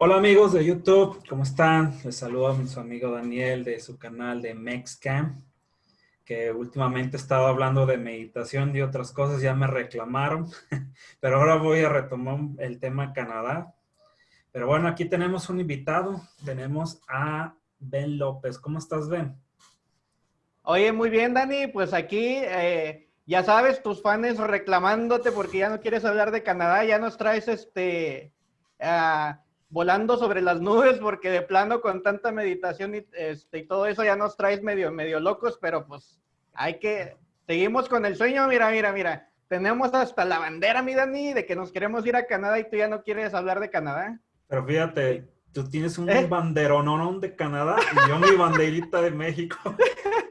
Hola amigos de YouTube, ¿cómo están? Les saludo a su amigo Daniel de su canal de MexCam, que últimamente he estado hablando de meditación y otras cosas, ya me reclamaron, pero ahora voy a retomar el tema Canadá. Pero bueno, aquí tenemos un invitado, tenemos a Ben López. ¿Cómo estás, Ben? Oye, muy bien, Dani, pues aquí... Eh ya sabes, tus fans reclamándote porque ya no quieres hablar de Canadá, ya nos traes este ah, volando sobre las nubes porque de plano con tanta meditación y, este, y todo eso ya nos traes medio, medio locos, pero pues hay que, seguimos con el sueño, mira, mira, mira, tenemos hasta la bandera, mi Dani, de que nos queremos ir a Canadá y tú ya no quieres hablar de Canadá. Pero fíjate, tú tienes un ¿Eh? banderonón de Canadá y yo mi banderita de México.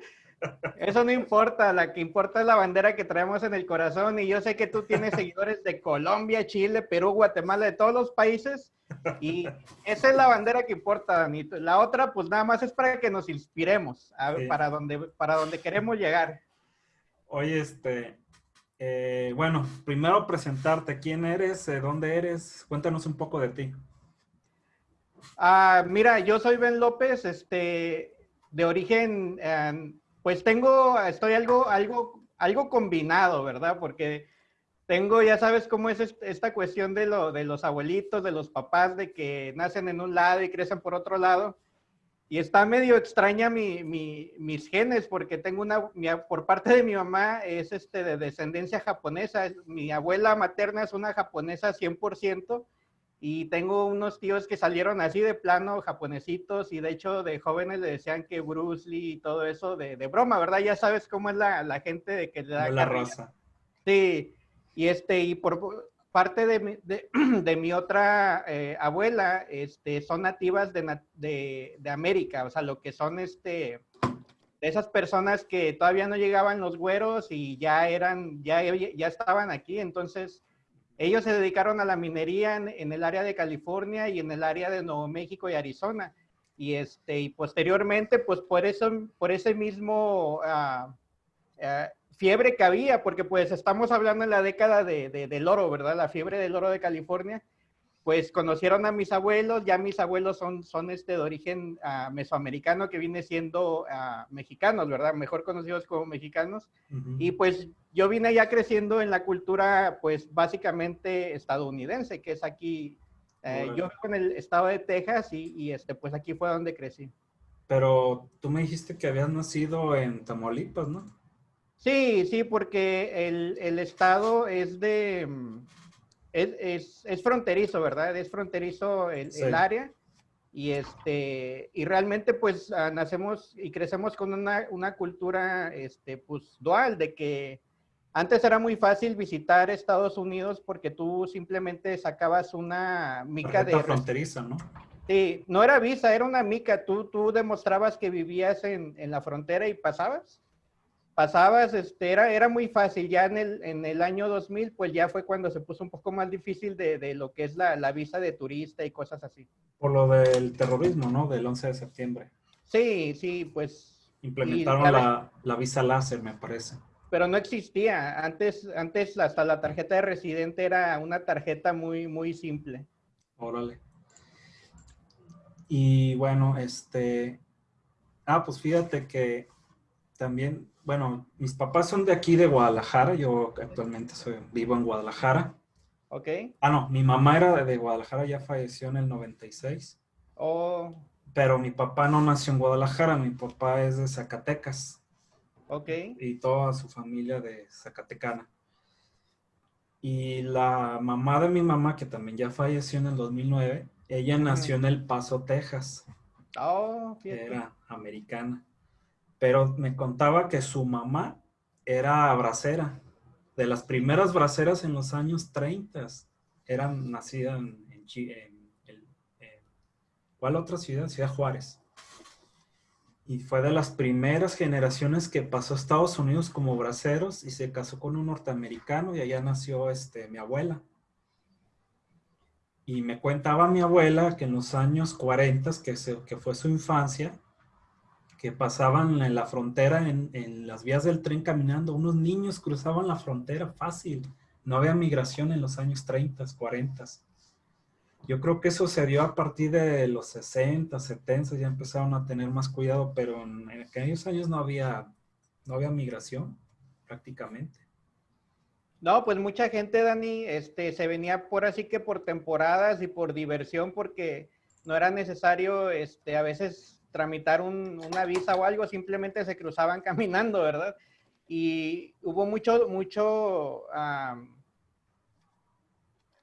Eso no importa, la que importa es la bandera que traemos en el corazón y yo sé que tú tienes seguidores de Colombia, Chile, Perú, Guatemala, de todos los países y esa es la bandera que importa, Danito. La otra, pues nada más es para que nos inspiremos a para, donde, para donde queremos llegar. Oye, este, eh, bueno, primero presentarte, ¿quién eres? ¿De dónde eres? Cuéntanos un poco de ti. Ah, mira, yo soy Ben López, este, de origen eh, pues tengo, estoy algo, algo, algo combinado, ¿verdad? Porque tengo, ya sabes cómo es esta cuestión de, lo, de los abuelitos, de los papás, de que nacen en un lado y crecen por otro lado. Y está medio extraña mi, mi, mis genes, porque tengo una, por parte de mi mamá es este, de descendencia japonesa. Mi abuela materna es una japonesa 100%, y tengo unos tíos que salieron así de plano, japonesitos, y de hecho de jóvenes le decían que Bruce Lee y todo eso de, de broma, ¿verdad? Ya sabes cómo es la, la gente de que le da... La rosa. Sí, y este, y por parte de mi, de, de mi otra eh, abuela, este, son nativas de, de, de, América, o sea, lo que son este, de esas personas que todavía no llegaban los güeros y ya eran, ya, ya estaban aquí, entonces ellos se dedicaron a la minería en, el área de California y en el área de Nuevo México y Arizona. Y, este, y posteriormente, pues por, eso, por ese mismo uh, uh, fiebre que había, porque pues estamos hablando en la década de, de, del oro, ¿verdad? La fiebre del oro de California pues conocieron a mis abuelos, ya mis abuelos son, son este de origen uh, mesoamericano que viene siendo uh, mexicanos, ¿verdad? Mejor conocidos como mexicanos. Uh -huh. Y pues yo vine ya creciendo en la cultura, pues básicamente estadounidense, que es aquí, eh, yo vivo en el estado de Texas y, y, este, pues aquí fue donde crecí. Pero tú me dijiste que habías nacido en Tamaulipas, ¿no? Sí, sí, porque el, el estado es de es, es, es, fronterizo, ¿verdad? Es fronterizo el, sí. el, área. Y, este, y realmente pues uh, nacemos y crecemos con una, una, cultura este, pues, dual, de que antes era muy fácil visitar Estados Unidos porque tú simplemente sacabas una mica de... fronteriza, ¿no? Sí, no era visa, era una mica. Tú, tú demostrabas que vivías en, en la frontera y pasabas pasabas, este, era, era muy fácil, ya en el, en el año 2000, pues ya fue cuando se puso un poco más difícil de, de lo que es la, la, visa de turista y cosas así. Por lo del terrorismo, ¿no? Del 11 de septiembre. Sí, sí, pues... Implementaron y, la, la, visa láser, me parece. Pero no existía, antes, antes hasta la tarjeta de residente era una tarjeta muy, muy simple. Órale. Y bueno, este... Ah, pues fíjate que también bueno, mis papás son de aquí de Guadalajara, yo actualmente soy, vivo en Guadalajara. Ok. Ah, no, mi mamá era de Guadalajara, ya falleció en el 96. Oh. Pero mi papá no nació en Guadalajara, mi papá es de Zacatecas. Ok. Y toda su familia de Zacatecana. Y la mamá de mi mamá, que también ya falleció en el 2009, ella nació en El Paso, Texas. Oh, fíjate. Era americana pero me contaba que su mamá era bracera, de las primeras braceras en los años 30. Era nacida en, en, en, en, ¿cuál otra ciudad? Ciudad Juárez. Y fue de las primeras generaciones que pasó a Estados Unidos como braceros y se casó con un norteamericano y allá nació este, mi abuela. Y me contaba mi abuela que en los años 40, que, se, que fue su infancia, que pasaban en la frontera, en, en, las vías del tren caminando. Unos niños cruzaban la frontera fácil. No había migración en los años 30, 40. Yo creo que eso se dio a partir de los 60, 70, ya empezaron a tener más cuidado, pero en, aquellos años no había, no había migración prácticamente. No, pues mucha gente, Dani, este, se venía por así que por temporadas y por diversión, porque no era necesario, este, a veces tramitar una visa o algo, simplemente se cruzaban caminando, ¿verdad? Y hubo mucho, mucho,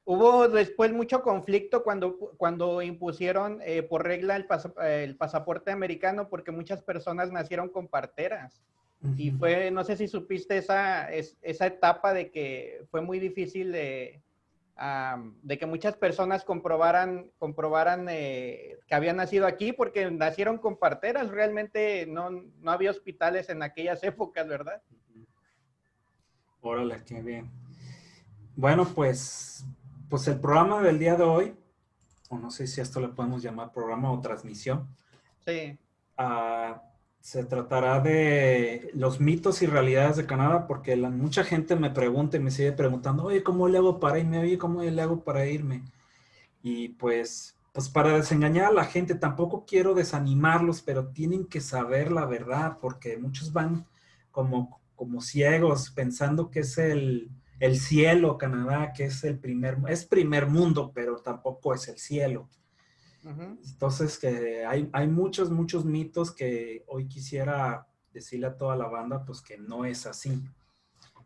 hubo después mucho conflicto cuando, cuando impusieron eh, por regla el, el, pasaporte americano, porque muchas personas nacieron con parteras. Y fue, no sé si supiste esa, esa etapa de que fue muy difícil de, de que muchas personas comprobaran, comprobaran eh, que habían nacido aquí porque nacieron con parteras. Realmente no, no había hospitales en aquellas épocas, ¿verdad? Órale, qué bien. Bueno, pues, pues el programa del día de hoy, o no sé si esto le podemos llamar programa o transmisión. Sí. Uh, se tratará de los mitos y realidades de Canadá, porque mucha gente me pregunta y me sigue preguntando, oye, ¿cómo le hago para irme? Oye, ¿cómo le hago para irme? Y pues, pues para desengañar a la gente, tampoco quiero desanimarlos, pero tienen que saber la verdad, porque muchos van como, como ciegos pensando que es el, el cielo Canadá, que es el primer, es primer mundo, pero tampoco es el cielo. Entonces, que hay, hay muchos, muchos mitos que hoy quisiera decirle a toda la banda, pues que no es así.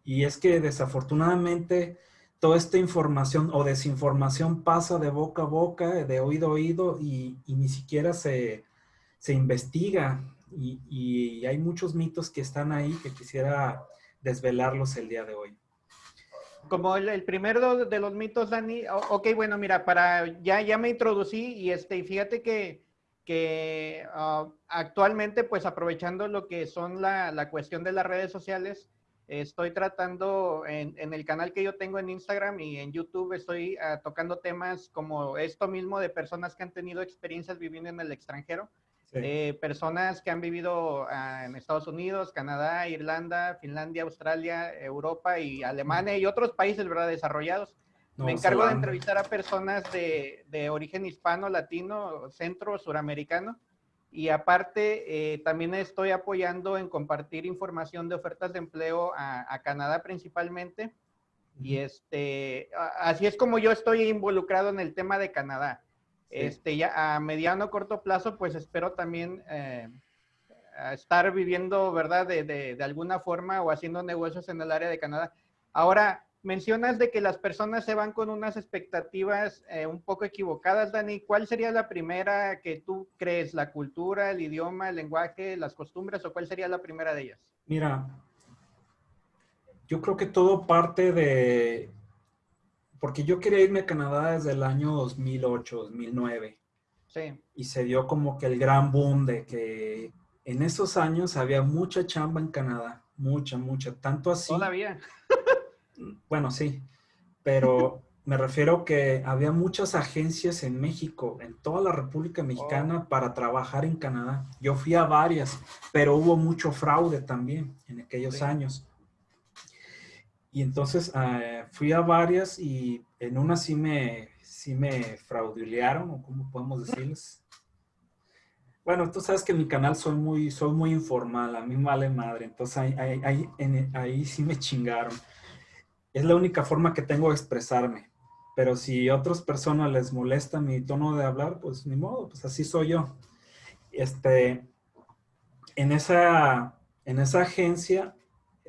Y es que desafortunadamente toda esta información o desinformación pasa de boca a boca, de oído a oído y, ni siquiera se, se investiga. Y, y, hay muchos mitos que están ahí que quisiera desvelarlos el día de hoy como el, primero de los mitos, Dani, ok, bueno, mira, para, ya, ya me introducí y este, fíjate que, que ah, actualmente, pues aprovechando lo que son la, la, cuestión de las redes sociales, estoy tratando en, el canal que yo tengo en Instagram y en YouTube, estoy uh, tocando temas como esto mismo de personas que han tenido experiencias viviendo en el extranjero. Eh, personas que han vivido ah, en Estados Unidos, Canadá, Irlanda, Finlandia, Australia, Europa y Alemania y otros países, ¿verdad? Desarrollados. Me encargo de entrevistar a personas de, de, origen hispano, latino, centro, suramericano. Y aparte, eh, también estoy apoyando en compartir información de ofertas de empleo a, a Canadá principalmente. Y este, así es como yo estoy involucrado en el tema de Canadá. Este, ya a mediano corto plazo, pues espero también eh, estar viviendo, ¿verdad? De, de, alguna forma o haciendo negocios en el área de Canadá. Ahora, mencionas de que las personas se van con unas expectativas eh, un poco equivocadas, Dani. ¿Cuál sería la primera que tú crees? ¿La cultura, el idioma, el lenguaje, las costumbres o cuál sería la primera de ellas? Mira, yo creo que todo parte de, porque yo quería irme a Canadá desde el año 2008, 2009. Sí. Y se dio como que el gran boom de que en esos años había mucha chamba en Canadá, mucha, mucha, tanto así. Todavía. bueno, sí, pero me refiero que había muchas agencias en México, en toda la República Mexicana, oh. para trabajar en Canadá. Yo fui a varias, pero hubo mucho fraude también en aquellos años. Y entonces eh, fui a varias y en una sí me, sí me fraudulearon, o cómo podemos decirles. Bueno, tú sabes que en mi canal soy muy, soy muy informal, a mí vale madre, entonces ahí, ahí, ahí, sí me chingaron. Es la única forma que tengo de expresarme, pero si a otras personas les molesta mi tono de hablar, pues ni modo, pues así soy yo. Este, en esa, en esa agencia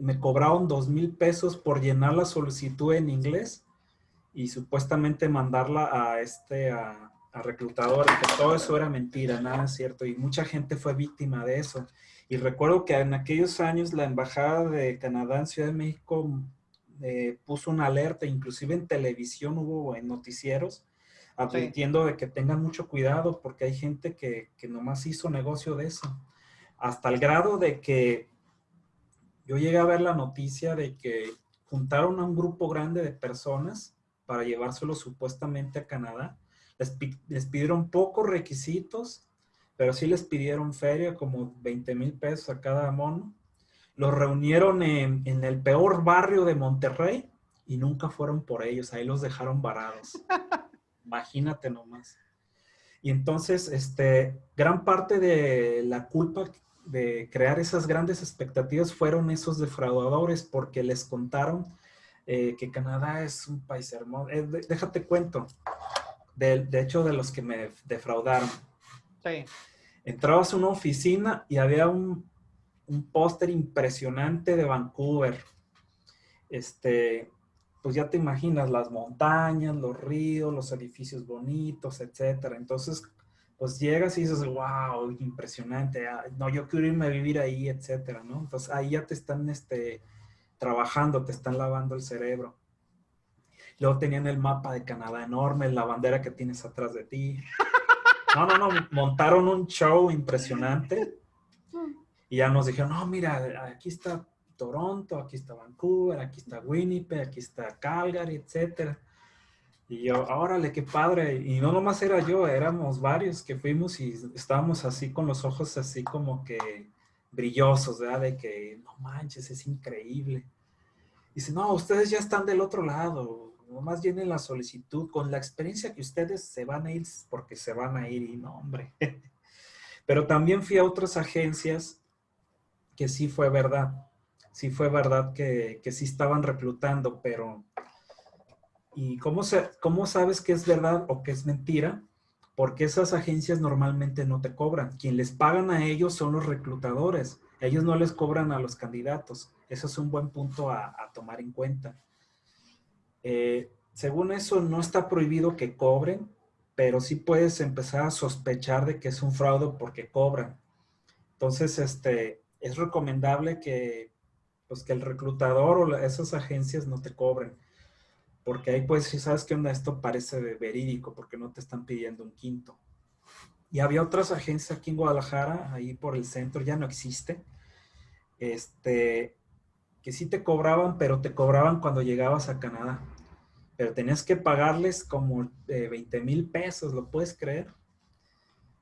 me cobraron dos mil pesos por llenar la solicitud en inglés y supuestamente mandarla a este a, a reclutador, que todo eso era mentira, nada es cierto, y mucha gente fue víctima de eso. Y recuerdo que en aquellos años la Embajada de Canadá en Ciudad de México eh, puso una alerta, inclusive en televisión hubo en noticieros, advirtiendo de que tengan mucho cuidado porque hay gente que, que nomás hizo negocio de eso. Hasta el grado de que yo llegué a ver la noticia de que juntaron a un grupo grande de personas para llevárselo supuestamente a Canadá. Les, pidieron pocos requisitos, pero sí les pidieron feria, como 20 mil pesos a cada mono. Los reunieron en, en, el peor barrio de Monterrey y nunca fueron por ellos, ahí los dejaron varados. Imagínate nomás. Y entonces, este, gran parte de la culpa de crear esas grandes expectativas fueron esos defraudadores porque les contaron eh, que Canadá es un país hermoso. Eh, déjate cuento, de, de, hecho, de los que me defraudaron. Sí. Entrabas a una oficina y había un, un póster impresionante de Vancouver. Este, pues ya te imaginas las montañas, los ríos, los edificios bonitos, etcétera. Entonces, pues llegas y dices, wow, impresionante, ah, no, yo quiero irme a vivir ahí, etcétera, ¿no? Entonces ahí ya te están este, trabajando, te están lavando el cerebro. Luego tenían el mapa de Canadá enorme, la bandera que tienes atrás de ti. No, no, no, montaron un show impresionante y ya nos dijeron, no, mira, aquí está Toronto, aquí está Vancouver, aquí está Winnipeg, aquí está Calgary, etcétera. Y yo, órale, qué padre. Y no nomás era yo, éramos varios que fuimos y estábamos así con los ojos así como que brillosos, ¿verdad? De que, no manches, es increíble. Dice, no, ustedes ya están del otro lado, nomás llenen la solicitud con la experiencia que ustedes se van a ir porque se van a ir y no, hombre. Pero también fui a otras agencias que sí fue verdad sí fue verdad que, que sí estaban reclutando, pero ¿y cómo, se, cómo sabes que es verdad o que es mentira? Porque esas agencias normalmente no te cobran. Quien les pagan a ellos son los reclutadores. Ellos no les cobran a los candidatos. Eso es un buen punto a, tomar en cuenta. Eh, según eso, no está prohibido que cobren, pero sí puedes empezar a sospechar de que es un fraude porque cobran. Entonces, este, es recomendable que pues que el reclutador o esas agencias no te cobren. Porque ahí pues, si sabes qué onda, esto parece verídico porque no te están pidiendo un quinto. Y había otras agencias aquí en Guadalajara, ahí por el centro, ya no existe, este, que sí te cobraban, pero te cobraban cuando llegabas a Canadá. Pero tenías que pagarles como 20 mil pesos, ¿lo puedes creer?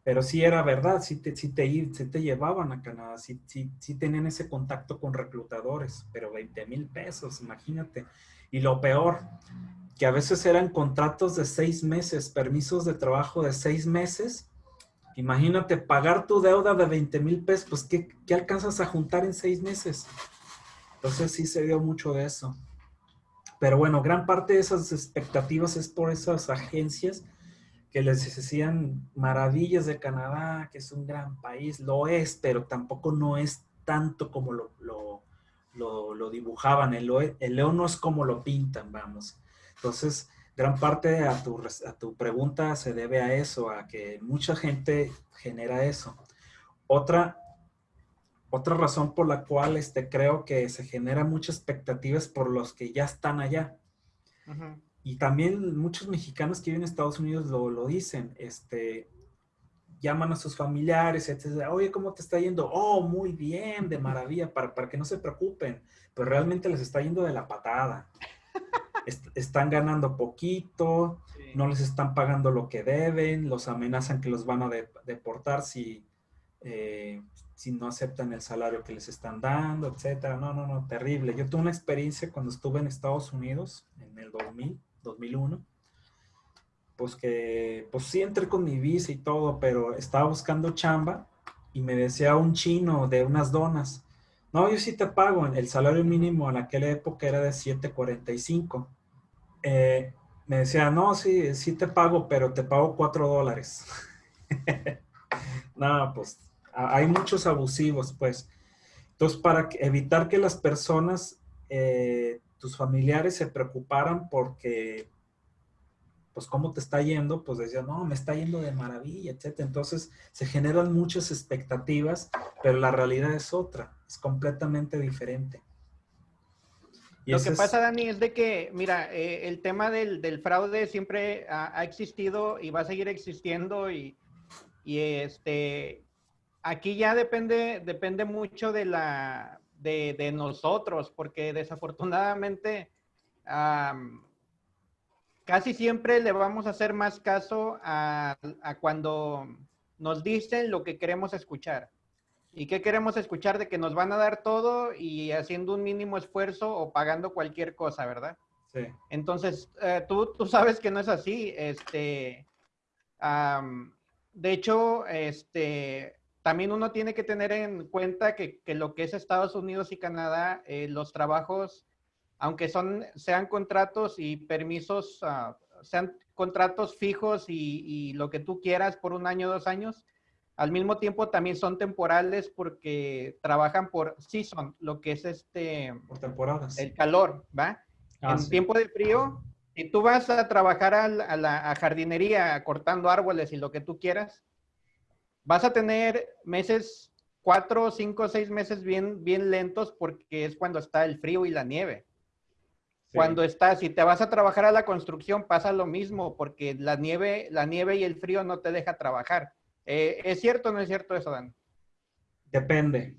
pero sí era verdad, sí te, sí te, te llevaban a Canadá, sí, sí, sí, tenían ese contacto con reclutadores, pero 20 mil pesos, imagínate. Y lo peor, que a veces eran contratos de seis meses, permisos de trabajo de seis meses. Imagínate pagar tu deuda de 20 mil pesos, pues ¿qué, ¿qué alcanzas a juntar en seis meses? Entonces sí se dio mucho de eso. Pero bueno, gran parte de esas expectativas es por esas agencias que les decían maravillas de Canadá, que es un gran país, lo es, pero tampoco no es tanto como lo, lo, dibujaban. El, el, león no es como lo pintan, vamos. Entonces, gran parte a tu, a tu pregunta se debe a eso, a que mucha gente genera eso. Otra, otra razón por la cual este, creo que se genera muchas expectativas por los que ya están allá. Y también muchos mexicanos que viven en Estados Unidos lo, lo dicen, este, llaman a sus familiares, etc. Oye, ¿cómo te está yendo? Oh, muy bien, de maravilla, para, para que no se preocupen. Pero realmente les está yendo de la patada. están ganando poquito, no les están pagando lo que deben, los amenazan que los van a deportar si, eh, si no aceptan el salario que les están dando, etc. No, no, no, terrible. Yo tuve una experiencia cuando estuve en Estados Unidos en el 2000 2001, pues que, pues sí entré con mi visa y todo, pero estaba buscando chamba y me decía un chino de unas donas, no, yo sí te pago, el salario mínimo en aquella época era de 7.45. Eh, me decía, no, sí, sí te pago, pero te pago 4 dólares. no, pues hay muchos abusivos, pues. Entonces, para evitar que las personas eh, tus familiares se preocuparan porque, pues, cómo te está yendo, pues decían, no, me está yendo de maravilla, etc. Entonces, se generan muchas expectativas, pero la realidad es otra, es completamente diferente. Lo que pasa, Dani, es de que, mira, eh, el tema del, fraude siempre ha, existido y va a seguir existiendo y, y este, aquí ya depende, depende mucho de la, de, nosotros, porque desafortunadamente casi siempre le vamos a hacer más caso a, cuando nos dicen lo que queremos escuchar. ¿Y qué queremos escuchar? De que nos van a dar todo y haciendo un mínimo esfuerzo o pagando cualquier cosa, ¿verdad? Entonces, eh, tú, tú sabes que no es así. Este, de hecho, este, también uno tiene que tener en cuenta que, que lo que es Estados Unidos y Canadá, eh, los trabajos, aunque son, sean contratos y permisos, uh, sean contratos fijos y, y, lo que tú quieras por un año, dos años, al mismo tiempo también son temporales porque trabajan por season, lo que es este... Por temporadas. El calor, ¿va? Ah, en tiempo de frío, si tú vas a trabajar a la jardinería cortando árboles y lo que tú quieras, vas a tener meses, cuatro, cinco, seis meses bien, bien lentos porque es cuando está el frío y la nieve. Cuando estás, si te vas a trabajar a la construcción, pasa lo mismo porque la nieve, la nieve y el frío no te deja trabajar. Eh, ¿Es cierto o no es cierto eso, Dan? Depende.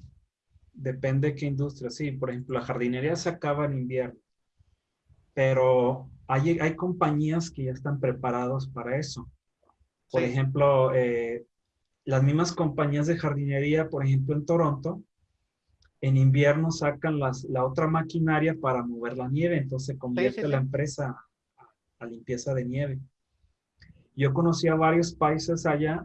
Depende de qué industria. Sí, por ejemplo, la jardinería se acaba en invierno pero hay, hay compañías que ya están preparados para eso. Por ejemplo, eh, las mismas compañías de jardinería, por ejemplo, en Toronto, en invierno sacan las, la otra maquinaria para mover la nieve, entonces convierte la empresa a, limpieza de nieve. Yo conocí a varios países allá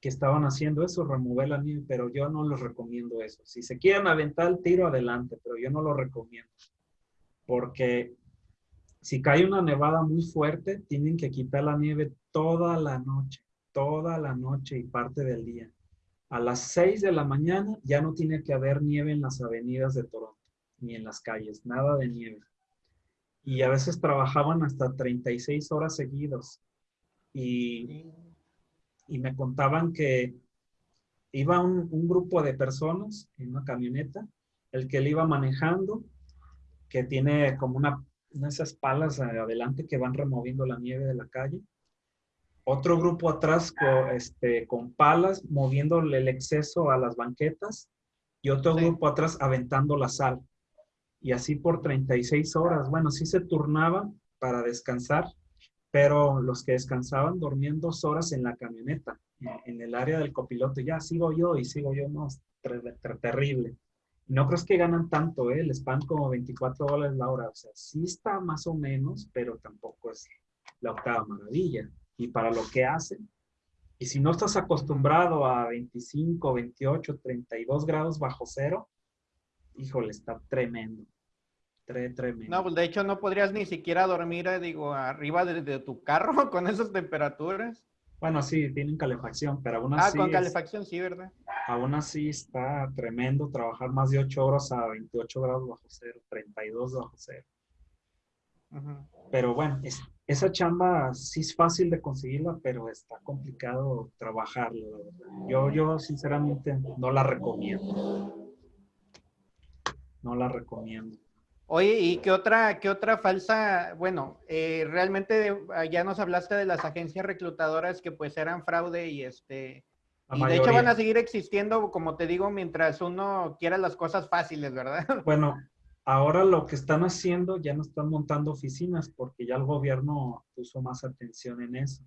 que estaban haciendo eso, remover la nieve, pero yo no les recomiendo eso. Si se quieren aventar el tiro, adelante, pero yo no lo recomiendo porque si cae una nevada muy fuerte, tienen que quitar la nieve toda la noche, toda la noche y parte del día. A las 6 de la mañana ya no tiene que haber nieve en las avenidas de Toronto, ni en las calles, nada de nieve. Y a veces trabajaban hasta 36 horas seguidos. Y, y me contaban que iba un, grupo de personas en una camioneta, el que le iba manejando que tiene como una, esas palas adelante que van removiendo la nieve de la calle. Otro grupo atrás con, este, con palas moviéndole el exceso a las banquetas y otro grupo atrás aventando la sal. Y así por 36 horas. Bueno, sí se turnaba para descansar, pero los que descansaban dormían dos horas en la camioneta, en, el área del copiloto. Ya sigo yo y sigo yo, no, terrible. No creo que ganan tanto, ¿eh? Les pagan como 24 dólares la hora. O sea, sí está más o menos, pero tampoco es la octava maravilla. Y para lo que hacen, y si no estás acostumbrado a 25, 28, 32 grados bajo cero, híjole, está tremendo. tremendo. No, pues de hecho no podrías ni siquiera dormir, eh, digo, arriba de tu carro con esas temperaturas. Bueno, sí, tienen calefacción, pero aún así... Ah, con calefacción, sí, ¿verdad? Aún así está tremendo trabajar más de 8 horas a 28 grados bajo cero, 32 bajo cero. Pero bueno, esa chamba sí es fácil de conseguirla, pero está complicado trabajarla. Yo, yo sinceramente no la recomiendo. No la recomiendo. Oye, ¿y qué otra, qué otra falsa? Bueno, eh, realmente ah, ya nos hablaste de las agencias reclutadoras que pues eran fraude y este... y de hecho van a seguir existiendo, como te digo, mientras uno quiera las cosas fáciles, ¿verdad? Bueno, ahora lo que están haciendo, ya no están montando oficinas porque ya el gobierno puso más atención en eso.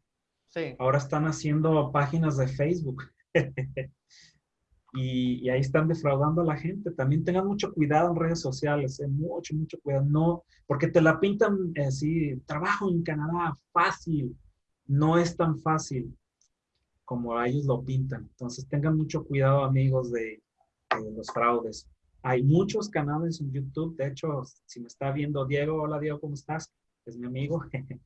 Sí. Ahora están haciendo páginas de Facebook. y, ahí están defraudando a la gente. También tengan mucho cuidado en redes sociales, eh, mucho, mucho cuidado. No, porque te la pintan así, trabajo en Canadá, fácil. No es tan fácil como ellos lo pintan. Entonces tengan mucho cuidado, amigos, de, los fraudes. Hay muchos canales en YouTube. De hecho, si me está viendo Diego, hola Diego, ¿cómo estás? Es mi amigo.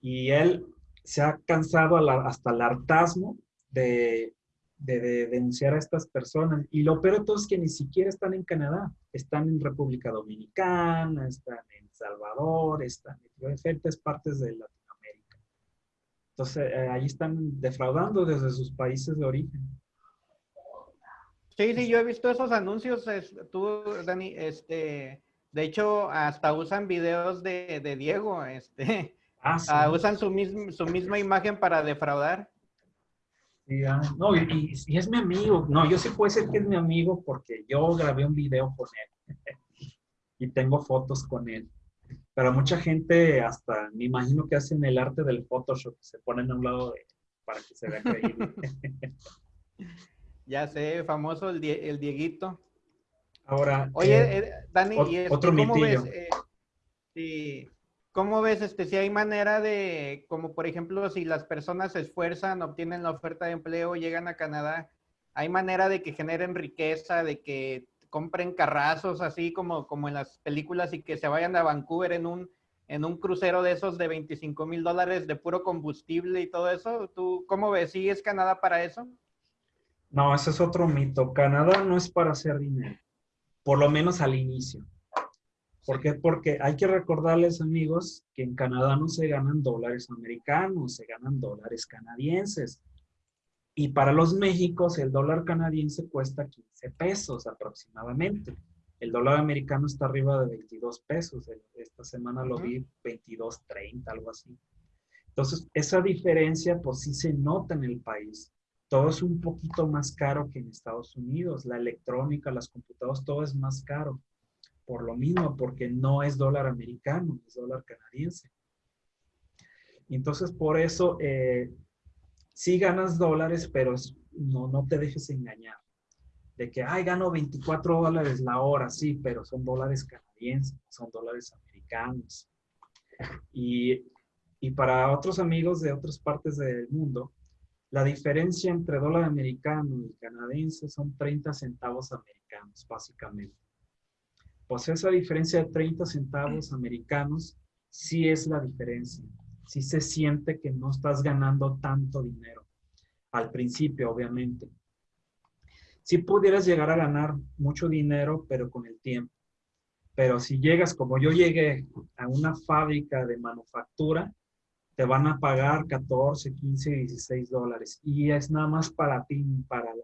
y él se ha cansado hasta el hartazgo de de, denunciar a estas personas. Y lo peor de todo es que ni siquiera están en Canadá, están en República Dominicana, están en Salvador, están en diferentes partes de Latinoamérica. Entonces, eh, ahí están defraudando desde sus países de origen. Sí, sí, yo he visto esos anuncios, tú, Dani, este, de hecho, hasta usan videos de, Diego, este, ah, ah, usan su, su misma imagen para defraudar. No, y, es mi amigo. No, yo sí puedo ser que es mi amigo porque yo grabé un video con él y tengo fotos con él. Pero mucha gente hasta, me imagino que hacen el arte del Photoshop, se ponen a un lado de, para que se vea creíble. Ya sé, famoso el, Dieguito. Ahora, oye, eh, eh, Dani, ¿y otro ¿cómo ves? Eh. ¿Cómo ves, este, si hay manera de, como por ejemplo, si las personas se esfuerzan, obtienen la oferta de empleo, llegan a Canadá, hay manera de que generen riqueza, de que compren carrazos así como, como en las películas y que se vayan a Vancouver en un, en un crucero de esos de 25 mil dólares de puro combustible y todo eso? ¿Tú cómo ves? ¿Sí es Canadá para eso? No, ese es otro mito. Canadá no es para hacer dinero, por lo menos al inicio. ¿Por qué? Porque hay que recordarles, amigos, que en Canadá no se ganan dólares americanos, se ganan dólares canadienses. Y para los Méxicos, el dólar canadiense cuesta 15 pesos aproximadamente. El dólar americano está arriba de 22 pesos. Esta semana lo vi 22.30, algo así. Entonces, esa diferencia, pues sí se nota en el país. Todo es un poquito más caro que en Estados Unidos. La electrónica, las computadoras, todo es más caro por lo mismo, porque no es dólar americano, es dólar canadiense. Entonces, por eso, eh, sí ganas dólares, pero no, no te dejes engañar. De que, ay, gano 24 dólares la hora, sí, pero son dólares canadienses, son dólares americanos. Y, y para otros amigos de otras partes del mundo, la diferencia entre dólar americano y canadiense son 30 centavos americanos, básicamente pues esa diferencia de 30 centavos americanos sí es la diferencia. Sí se siente que no estás ganando tanto dinero. Al principio, obviamente. Sí pudieras llegar a ganar mucho dinero, pero con el tiempo. Pero si llegas, como yo llegué a una fábrica de manufactura, te van a pagar 14, 15, 16 dólares. Y es nada más para ti, para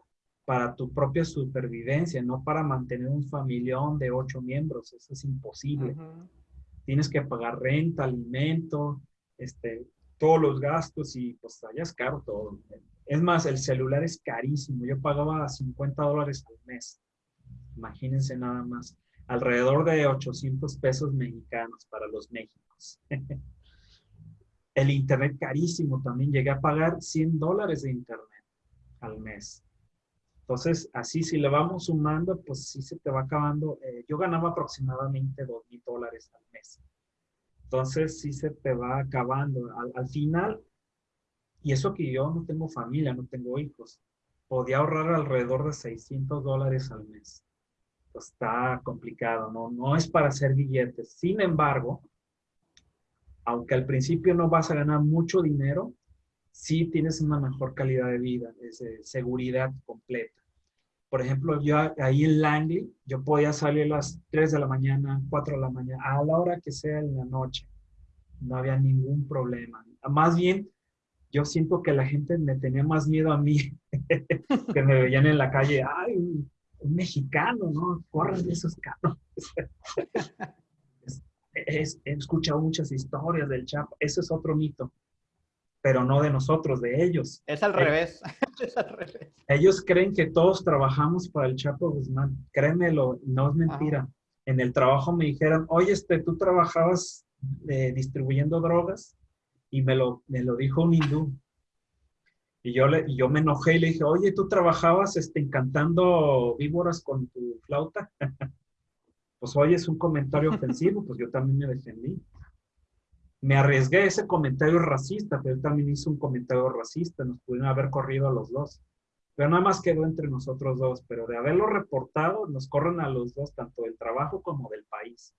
para tu propia supervivencia, no para mantener un familión de ocho miembros. Eso es imposible. Tienes que pagar renta, alimento, este, todos los gastos y pues allá es caro todo. Es más, el celular es carísimo. Yo pagaba 50 dólares al mes. Imagínense nada más. Alrededor de 800 pesos mexicanos para los Méxicos. el internet carísimo también. Llegué a pagar 100 dólares de internet al mes. Entonces, así si le vamos sumando, pues sí se te va acabando. Eh, yo ganaba aproximadamente dos mil dólares al mes. Entonces, sí se te va acabando. Al, final, y eso que yo no tengo familia, no tengo hijos, podía ahorrar alrededor de 600 dólares al mes. Pues está complicado, ¿no? No es para hacer billetes. Sin embargo, aunque al principio no vas a ganar mucho dinero, sí tienes una mejor calidad de vida, es seguridad completa. Por ejemplo, yo ahí en Langley, yo podía salir a las 3 de la mañana, 4 de la mañana, a la hora que sea en la noche. No había ningún problema. Más bien, yo siento que la gente me tenía más miedo a mí, que me veían en la calle, ay, un, mexicano, ¿no? Corran de esos carros. he escuchado muchas historias del Chapo, ese es otro mito pero no de nosotros, de ellos. Es al revés. es al revés. Ellos creen que todos trabajamos para el Chapo Guzmán. Créemelo, no es mentira. En el trabajo me dijeron, oye, este, tú trabajabas eh, distribuyendo drogas y me lo, me lo dijo un hindú. Y yo, le, y yo me enojé y le dije, oye, tú trabajabas este, encantando víboras con tu flauta. pues oye, es un comentario ofensivo, pues yo también me defendí me arriesgué a ese comentario racista, pero él también hizo un comentario racista, nos pudieron haber corrido a los dos. Pero nada más quedó entre nosotros dos, pero de haberlo reportado, nos corren a los dos, tanto del trabajo como del país.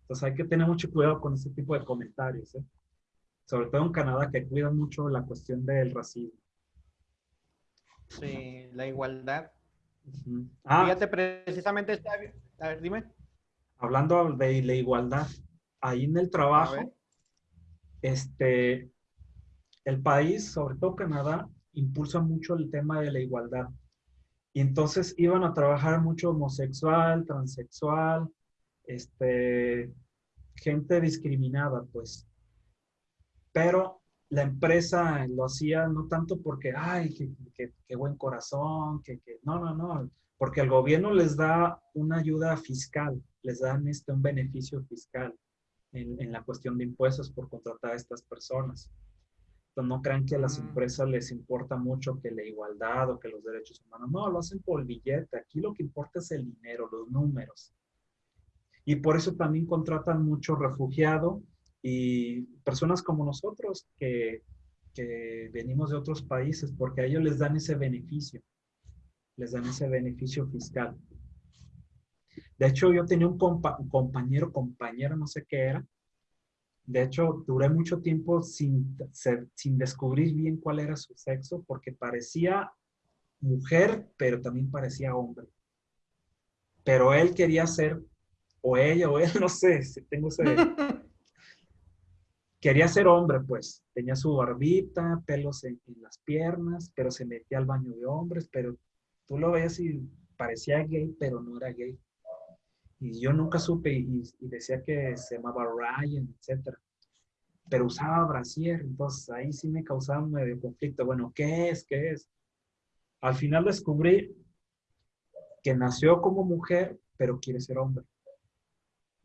Entonces hay que tener mucho cuidado con ese tipo de comentarios, ¿eh? sobre todo en Canadá, que cuidan mucho la cuestión del racismo. Sí, la igualdad. ah, Fíjate, precisamente, está, a ver, dime. Hablando de la igualdad, ahí en el trabajo, este, el país, sobre todo Canadá, impulsa mucho el tema de la igualdad. Y entonces iban a trabajar mucho homosexual, transexual, este, gente discriminada, pues. Pero la empresa lo hacía no tanto porque, ay, qué, buen corazón, que, no, no, no, porque el gobierno les da una ayuda fiscal, les dan este, un beneficio fiscal en, la cuestión de impuestos por contratar a estas personas. Entonces, no crean que a las mm. empresas les importa mucho que la igualdad o que los derechos humanos. No, lo hacen por billete. Aquí lo que importa es el dinero, los números. Y por eso también contratan mucho refugiado y personas como nosotros que, que venimos de otros países, porque a ellos les dan ese beneficio, les dan ese beneficio fiscal. De hecho, yo tenía un, compañero, compañero, no sé qué era. De hecho, duré mucho tiempo sin, sin descubrir bien cuál era su sexo, porque parecía mujer, pero también parecía hombre. Pero él quería ser, o ella, o él, no sé, si tengo ese... quería ser hombre, pues. Tenía su barbita, pelos en, las piernas, pero se metía al baño de hombres, pero tú lo ves y parecía gay, pero no era gay. Y yo nunca supe y, decía que se llamaba Ryan, etc. Pero usaba brasier, entonces ahí sí me causaba medio conflicto. Bueno, ¿qué es? ¿Qué es? Al final descubrí que nació como mujer, pero quiere ser hombre.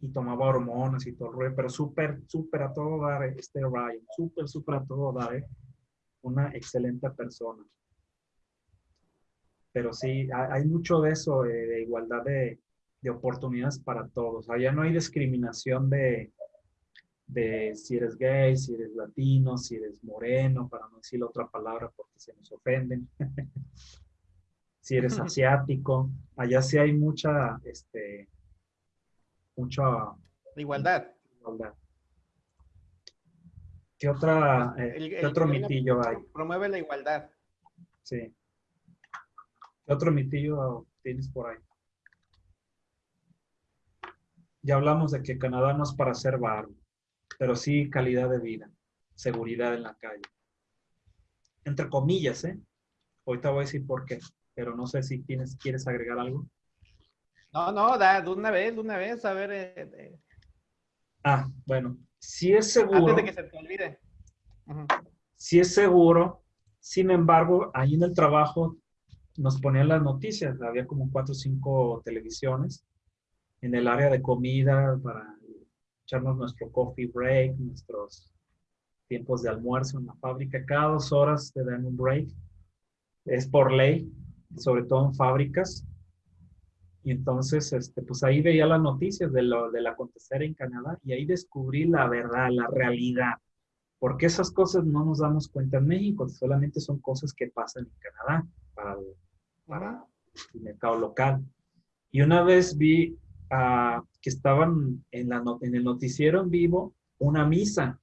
Y tomaba hormonas y todo pero súper, súper a todo dar este Ryan, súper, súper a todo dar. ¿eh? Una excelente persona. Pero sí, hay mucho de eso, de igualdad de, de oportunidades para todos. Allá no hay discriminación de, de si eres gay, si eres latino, si eres moreno, para no decir otra palabra porque se nos ofenden. si eres asiático. Allá sí hay mucha, este, mucha... Igualdad. igualdad. ¿Qué, otra, eh, ¿qué otro mitillo hay? Promueve la igualdad. Sí. ¿Qué otro mitillo tienes por ahí? Ya hablamos de que Canadá no es para ser barro, pero sí calidad de vida, seguridad en la calle. Entre comillas, ¿eh? Ahorita voy a decir por qué, pero no sé si tienes, quieres agregar algo. No, no, da, de una vez, de una vez, a ver. Eh, eh. Ah, bueno, si es seguro. Antes de que se te olvide. Si es seguro, sin embargo, ahí en el trabajo nos ponían las noticias, había como cuatro o cinco televisiones en el área de comida para echarnos nuestro coffee break, nuestros tiempos de almuerzo en la fábrica. Cada dos horas te dan un break. Es por ley, sobre todo en fábricas. Y entonces, este, pues ahí veía las noticias de lo, del acontecer en Canadá y ahí descubrí la verdad, la realidad. Porque esas cosas no nos damos cuenta en México, solamente son cosas que pasan en Canadá para para el mercado local. Y una vez vi que estaban en, la, en el noticiero en vivo una misa.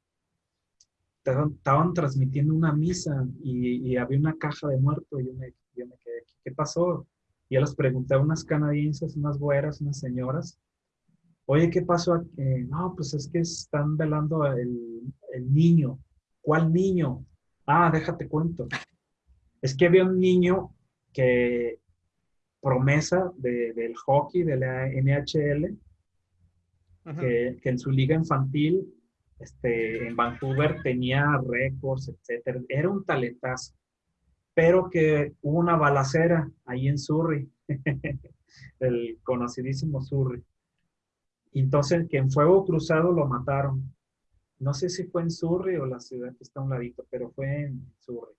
Estaban, transmitiendo una misa y, había una caja de muertos. Y yo me, yo me quedé, ¿qué pasó? Y yo les pregunté a unas canadienses, unas güeras, unas señoras, oye, ¿qué pasó aquí? no, pues es que están velando el, el niño. ¿Cuál niño? Ah, déjate cuento. Es que había un niño que promesa del hockey de la NHL, que, en su liga infantil este, en Vancouver tenía récords, etc. Era un talentazo, pero que hubo una balacera ahí en Surrey, el conocidísimo Surrey. Entonces, que en fuego cruzado lo mataron. No sé si fue en Surrey o la ciudad que está a un ladito, pero fue en Surrey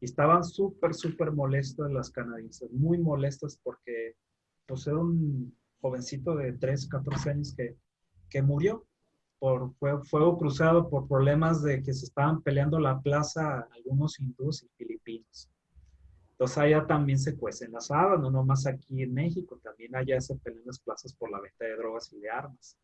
estaban súper, súper molestos las canadienses, muy molestas porque pues era un jovencito de 3, 14 años que, que murió por fuego, cruzado por problemas de que se estaban peleando la plaza algunos hindúes y filipinos. Entonces allá también se cuecen las habas, no nomás aquí en México, también allá se pelean las plazas por la venta de drogas y de armas,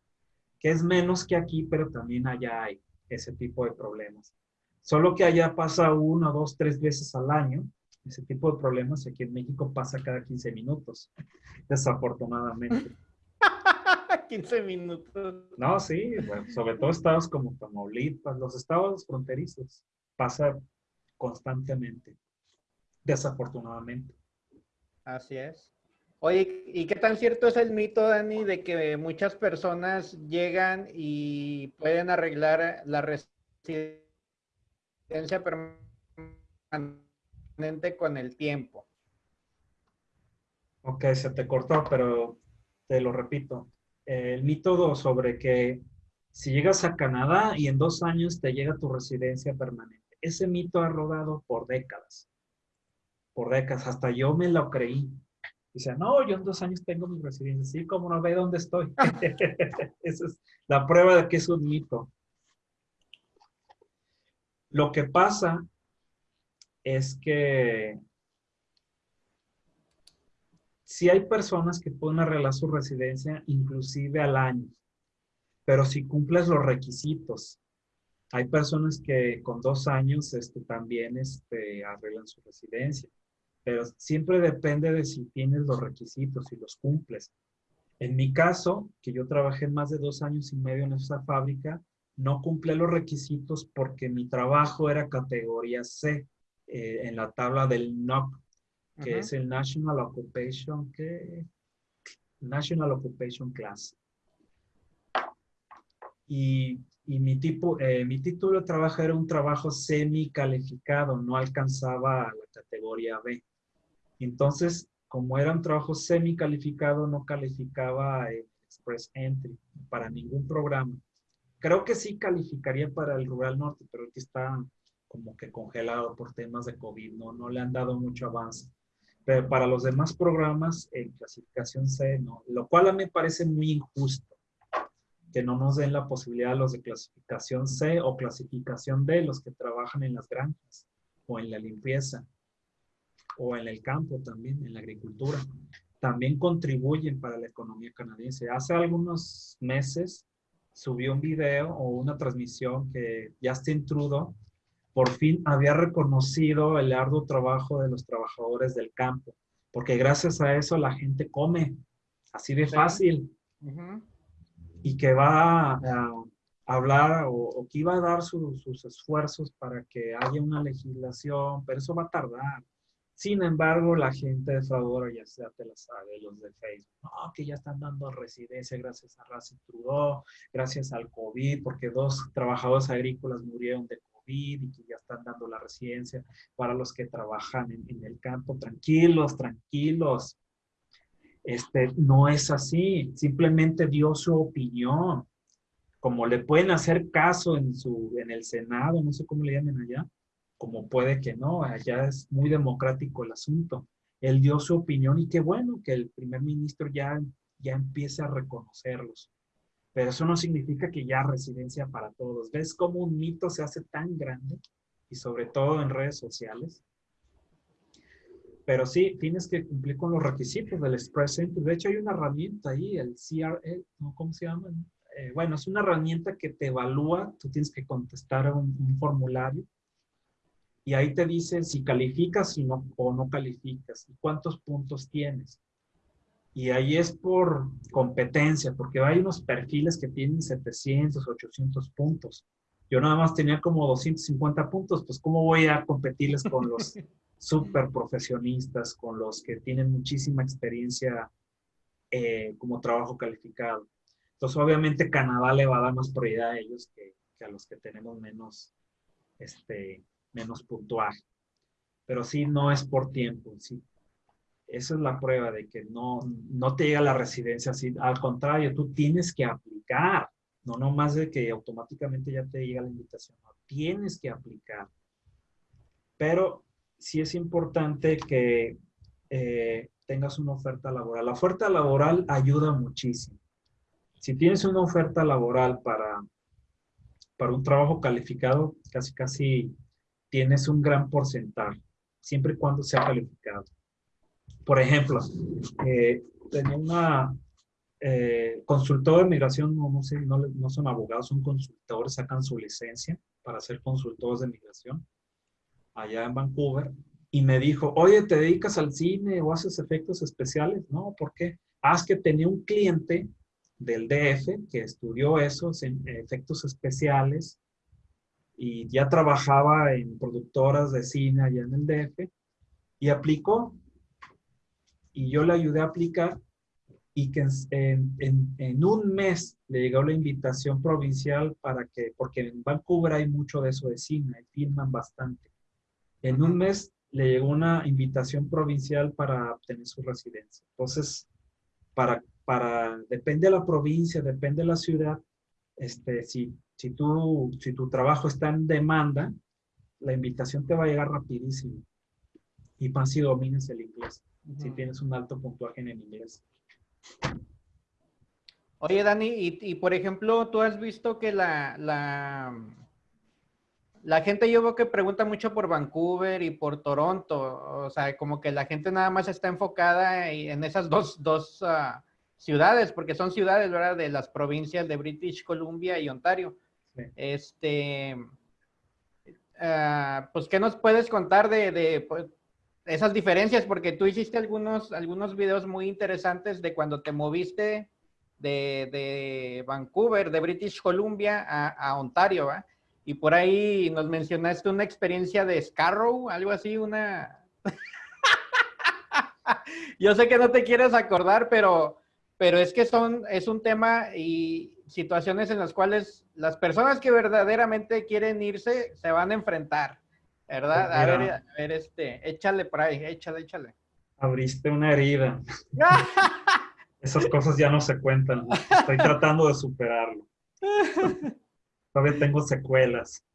que es menos que aquí, pero también allá hay ese tipo de problemas. Solo que allá pasa uno, dos, tres veces al año. Ese tipo de problemas aquí en México pasa cada 15 minutos, desafortunadamente. 15 minutos. No, sí, sobre todo estados como Tamaulipas, los estados fronterizos, pasa constantemente, desafortunadamente. Así es. Oye, ¿y qué tan cierto es el mito, Dani, de que muchas personas llegan y pueden arreglar la residencia permanente con el tiempo. Ok, se te cortó, pero te lo repito. El mito sobre que si llegas a Canadá y en dos años te llega tu residencia permanente. Ese mito ha rodado por décadas. Por décadas. Hasta yo me lo creí. Dice, no, yo en dos años tengo mi residencia. Sí, como no ve dónde estoy. Esa es la prueba de que es un mito. Lo que pasa es que si hay personas que pueden arreglar su residencia inclusive al año, pero si cumples los requisitos, hay personas que con dos años este, también este, arreglan su residencia, pero siempre depende de si tienes los requisitos, si los cumples. En mi caso, que yo trabajé más de dos años y medio en esa fábrica, no cumplí los requisitos porque mi trabajo era categoría C eh, en la tabla del NOC, que es el National Occupation, ¿qué? National Occupation Class. Y, y mi, tipo, eh, mi título de trabajo era un trabajo semi-calificado, no alcanzaba la categoría B. Entonces, como era un trabajo semi-calificado, no calificaba el Express Entry para ningún programa. Creo que sí calificaría para el Rural Norte, pero aquí está como que congelado por temas de COVID, no, no le han dado mucho avance. Pero para los demás programas, en clasificación C, no. Lo cual a mí me parece muy injusto que no nos den la posibilidad a los de clasificación C o clasificación D, los que trabajan en las granjas o en la limpieza o en el campo también, en la agricultura. También contribuyen para la economía canadiense. Hace algunos meses subió un video o una transmisión que Justin Trudeau por fin había reconocido el arduo trabajo de los trabajadores del campo, porque gracias a eso la gente come, así de fácil, y que va a, hablar o, que iba a dar sus esfuerzos para que haya una legislación, pero eso va a tardar. Sin embargo, la gente defraudadora ya sea te la sabe, los de Facebook, no, que ya están dando residencia gracias a Racing Trudeau, gracias al COVID, porque dos trabajadores agrícolas murieron de COVID y que ya están dando la residencia para los que trabajan en, el campo. Tranquilos, tranquilos. Este, no es así, simplemente dio su opinión. Como le pueden hacer caso en, su, en el Senado, no sé cómo le llaman allá, como puede que no, allá es muy democrático el asunto. Él dio su opinión y qué bueno que el primer ministro ya, ya empiece a reconocerlos. Pero eso no significa que ya residencia para todos. ¿Ves cómo un mito se hace tan grande? Y sobre todo en redes sociales. Pero sí, tienes que cumplir con los requisitos del Express Entry. De hecho, hay una herramienta ahí, el CRE, ¿cómo se llama? Eh, bueno, es una herramienta que te evalúa. Tú tienes que contestar un formulario y ahí te dice si calificas o no calificas y cuántos puntos tienes. Y ahí es por competencia, porque hay unos perfiles que tienen 700, 800 puntos. Yo nada más tenía como 250 puntos, pues ¿cómo voy a competirles con los súper profesionistas, con los que tienen muchísima experiencia eh, como trabajo calificado? Entonces, obviamente, Canadá le va a dar más prioridad a ellos que, que a los que tenemos menos este, menos puntual. Pero sí, no es por tiempo, sí. Esa es la prueba de que no, no te llega la residencia así. Al contrario, tú tienes que aplicar. No no más de que automáticamente ya te llega la invitación. No, tienes que aplicar. Pero sí es importante que eh, tengas una oferta laboral. La oferta laboral ayuda muchísimo. Si tienes una oferta laboral para, para un trabajo calificado, casi casi tienes un gran porcentaje, siempre y cuando sea calificado. Por ejemplo, eh, tenía una eh, consultor de migración, no, no, sé, no, no, son abogados, son consultores, sacan su licencia para ser consultores de migración allá en Vancouver y me dijo, oye, ¿te dedicas al cine o haces efectos especiales? No, ¿por qué? Haz que tenía un cliente del DF que estudió esos en efectos especiales y ya trabajaba en productoras de cine allá en el DF y aplicó. Y yo le ayudé a aplicar y que en, en, un mes le llegó la invitación provincial para que, porque en Vancouver hay mucho de eso de cine, filman bastante. En un mes le llegó una invitación provincial para obtener su residencia. Entonces, para, para, depende de la provincia, depende de la ciudad, este, si si, tú, si tu trabajo está en demanda, la invitación te va a llegar rapidísimo. Y más si dominas el inglés. si tienes un alto puntuaje en inglés. Oye, Dani, y, por ejemplo, tú has visto que la, la, la, gente yo veo que pregunta mucho por Vancouver y por Toronto, o sea, como que la gente nada más está enfocada en esas dos, dos ah, ciudades, porque son ciudades, ¿verdad? De las provincias de British Columbia y Ontario. Este, uh, pues, ¿qué nos puedes contar de, de pues, esas diferencias? Porque tú hiciste algunos, algunos videos muy interesantes de cuando te moviste de, de Vancouver, de British Columbia a, a Ontario, ¿va? Y por ahí nos mencionaste una experiencia de Scarrow, algo así, una... Yo sé que no te quieres acordar, pero, pero es que son, es un tema y situaciones en las cuales las personas que verdaderamente quieren irse se van a enfrentar, ¿verdad? A ver, a ver, este, échale por ahí, échale, échale. Abriste una herida. Esas cosas ya no se cuentan. Estoy tratando de superarlo. Todavía tengo secuelas.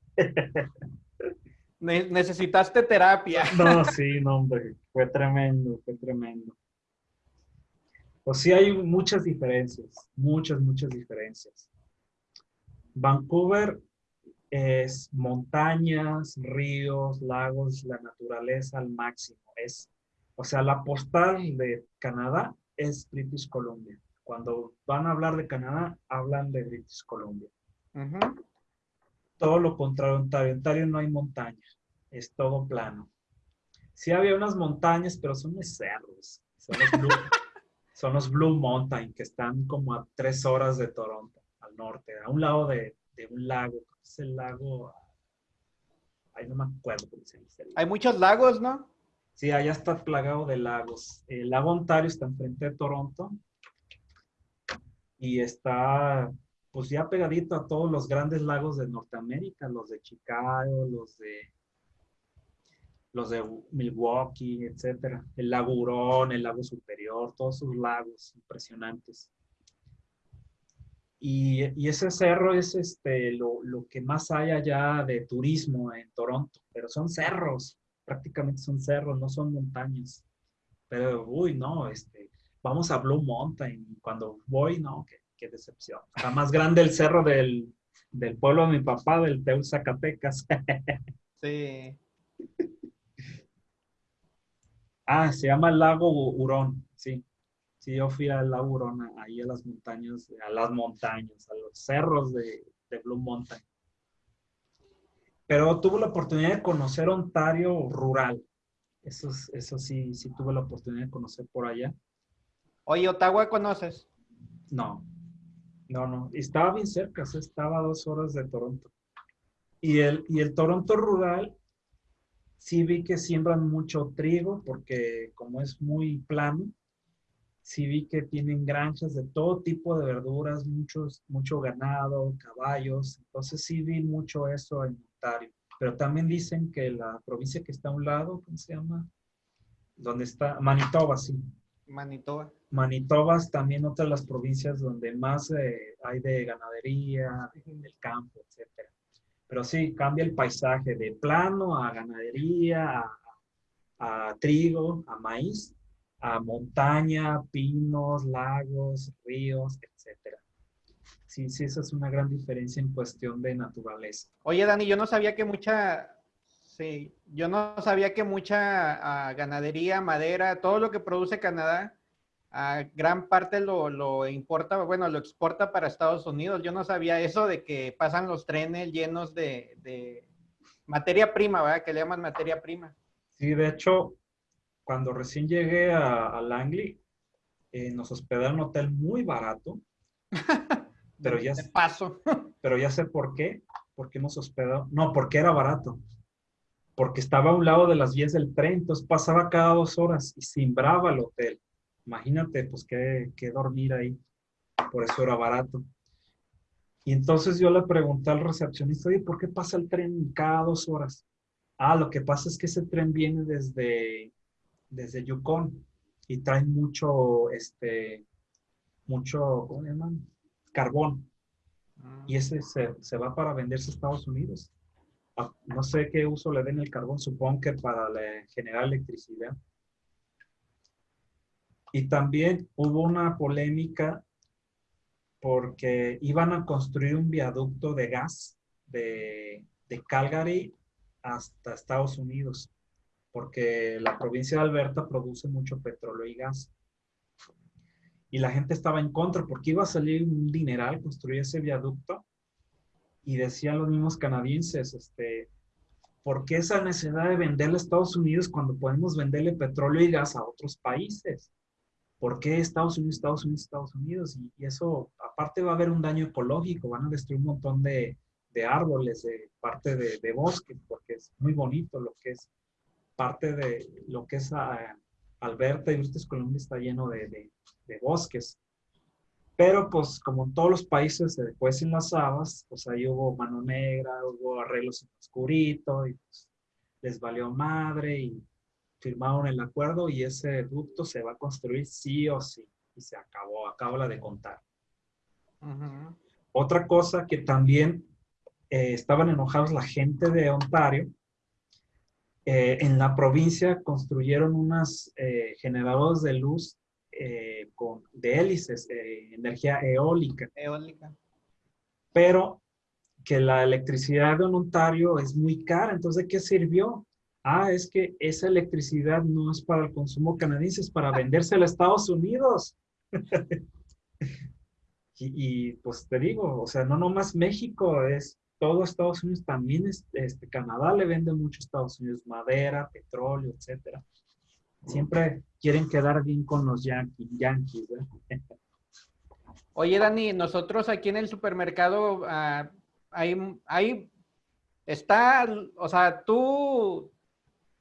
necesitaste terapia. No, sí, no, hombre. Fue tremendo, fue tremendo. Pues sí hay muchas diferencias, muchas, muchas diferencias. Vancouver es montañas, ríos, lagos, la naturaleza al máximo. Es, o sea, la postal de Canadá es British Columbia. Cuando van a hablar de Canadá, hablan de British Columbia. Todo lo contrario, Ontario. Ontario no hay montañas, es todo plano. Sí había unas montañas, pero son de cerros. Son los son los Blue Mountain, que están como a tres horas de Toronto, al norte, a un lado de, un lago. Es el lago... Ahí no me acuerdo cómo se dice. Hay muchos lagos, ¿no? Sí, allá está plagado de lagos. El lago Ontario está enfrente de Toronto y está pues ya pegadito a todos los grandes lagos de Norteamérica, los de Chicago, los de los de Milwaukee, etcétera. El lago Hurón, el lago Superior, todos esos lagos impresionantes. Y, y, ese cerro es este, lo, lo, que más hay allá de turismo en Toronto, pero son cerros prácticamente son cerros, no son montañas. Pero, uy, no, este, vamos a Blue Mountain. Cuando voy, no, qué, decepción. Está más grande el cerro del, del pueblo de mi papá, del Teul Zacatecas. sí. Ah, se llama el lago Hurón, sí. Sí, yo fui al lago Hurón, ahí a las montañas, a las montañas, a los cerros de, de Blue Mountain pero tuve la oportunidad de conocer Ontario rural. Eso, eso sí, sí tuve la oportunidad de conocer por allá. Oye, ¿Ottawa conoces? No, no, no. Estaba bien cerca, estaba a dos horas de Toronto. Y el, y el Toronto rural, sí vi que siembran mucho trigo, porque como es muy plano, sí vi que tienen granjas de todo tipo de verduras, muchos, mucho ganado, caballos. Entonces sí vi mucho eso en pero también dicen que la provincia que está a un lado, ¿cómo se llama? Donde está Manitoba, sí. Manitoba. Manitoba es también otra de las provincias donde más eh, hay de ganadería, del campo, etcétera. Pero sí, cambia el paisaje de plano a ganadería, a, trigo, a maíz, a montaña, pinos, lagos, ríos, etcétera sí, sí, esa es una gran diferencia en cuestión de naturaleza. Oye, Dani, yo no sabía que mucha, sí, yo no sabía que mucha ah, ganadería, madera, todo lo que produce Canadá, a gran parte lo, lo, importa, bueno, lo exporta para Estados Unidos. Yo no sabía eso de que pasan los trenes llenos de, de materia prima, ¿verdad? Que le llaman materia prima. Sí, de hecho, cuando recién llegué a, Langley, eh, nos hospedaron en un hotel muy barato. Pero ya, paso. pero ya sé por qué. Porque hemos hospedado. No, porque era barato. Porque estaba a un lado de las vías del tren, entonces pasaba cada dos horas y simbraba el hotel. Imagínate, pues, qué, dormir ahí. Por eso era barato. Y entonces yo le pregunté al recepcionista, oye, ¿por qué pasa el tren cada dos horas? Ah, lo que pasa es que ese tren viene desde, desde Yukon y trae mucho, este, mucho, ¿cómo se llaman? carbón. Y ah. ese se, va para venderse a Estados Unidos. Ah, no sé qué uso le den el carbón, supongo que para generar electricidad. Y también hubo una polémica porque iban a construir un viaducto de gas de, Calgary hasta Estados Unidos, porque la provincia de Alberta produce mucho petróleo y gas. Y la gente estaba en contra porque iba a salir un dineral construir ese viaducto. Y decían los mismos canadienses, este, ¿por qué esa necesidad de venderle a Estados Unidos cuando podemos venderle petróleo y gas a otros países? ¿Por qué Estados Unidos, Estados Unidos, Estados Unidos? Y, eso, aparte va a haber un daño ecológico, van a destruir un montón de, de árboles, de parte de, de, bosques, porque es muy bonito lo que es parte de lo que es ah, Alberta y British Columbia está lleno de, de, bosques. Pero pues como en todos los países se en las habas, pues ahí hubo mano negra, hubo arreglos en oscurito y pues les valió madre y firmaron el acuerdo y ese ducto se va a construir sí o sí. Y se acabó, acabo la de contar. Otra cosa que también eh, estaban enojados la gente de Ontario, eh, en la provincia construyeron unas eh, generadores de luz con, de hélices, energía eólica. Eólica. Pero que la electricidad de Ontario es muy cara, entonces ¿de qué sirvió? Ah, es que esa electricidad no es para el consumo canadiense, es para venderse a Estados Unidos. y, pues te digo, o sea, no nomás México, es todo Estados Unidos, también este, Canadá le vende mucho a Estados Unidos, madera, petróleo, etcétera siempre quieren quedar bien con los yankees. yankees Oye, Dani, nosotros aquí en el supermercado, uh, hay, está, o sea, tú,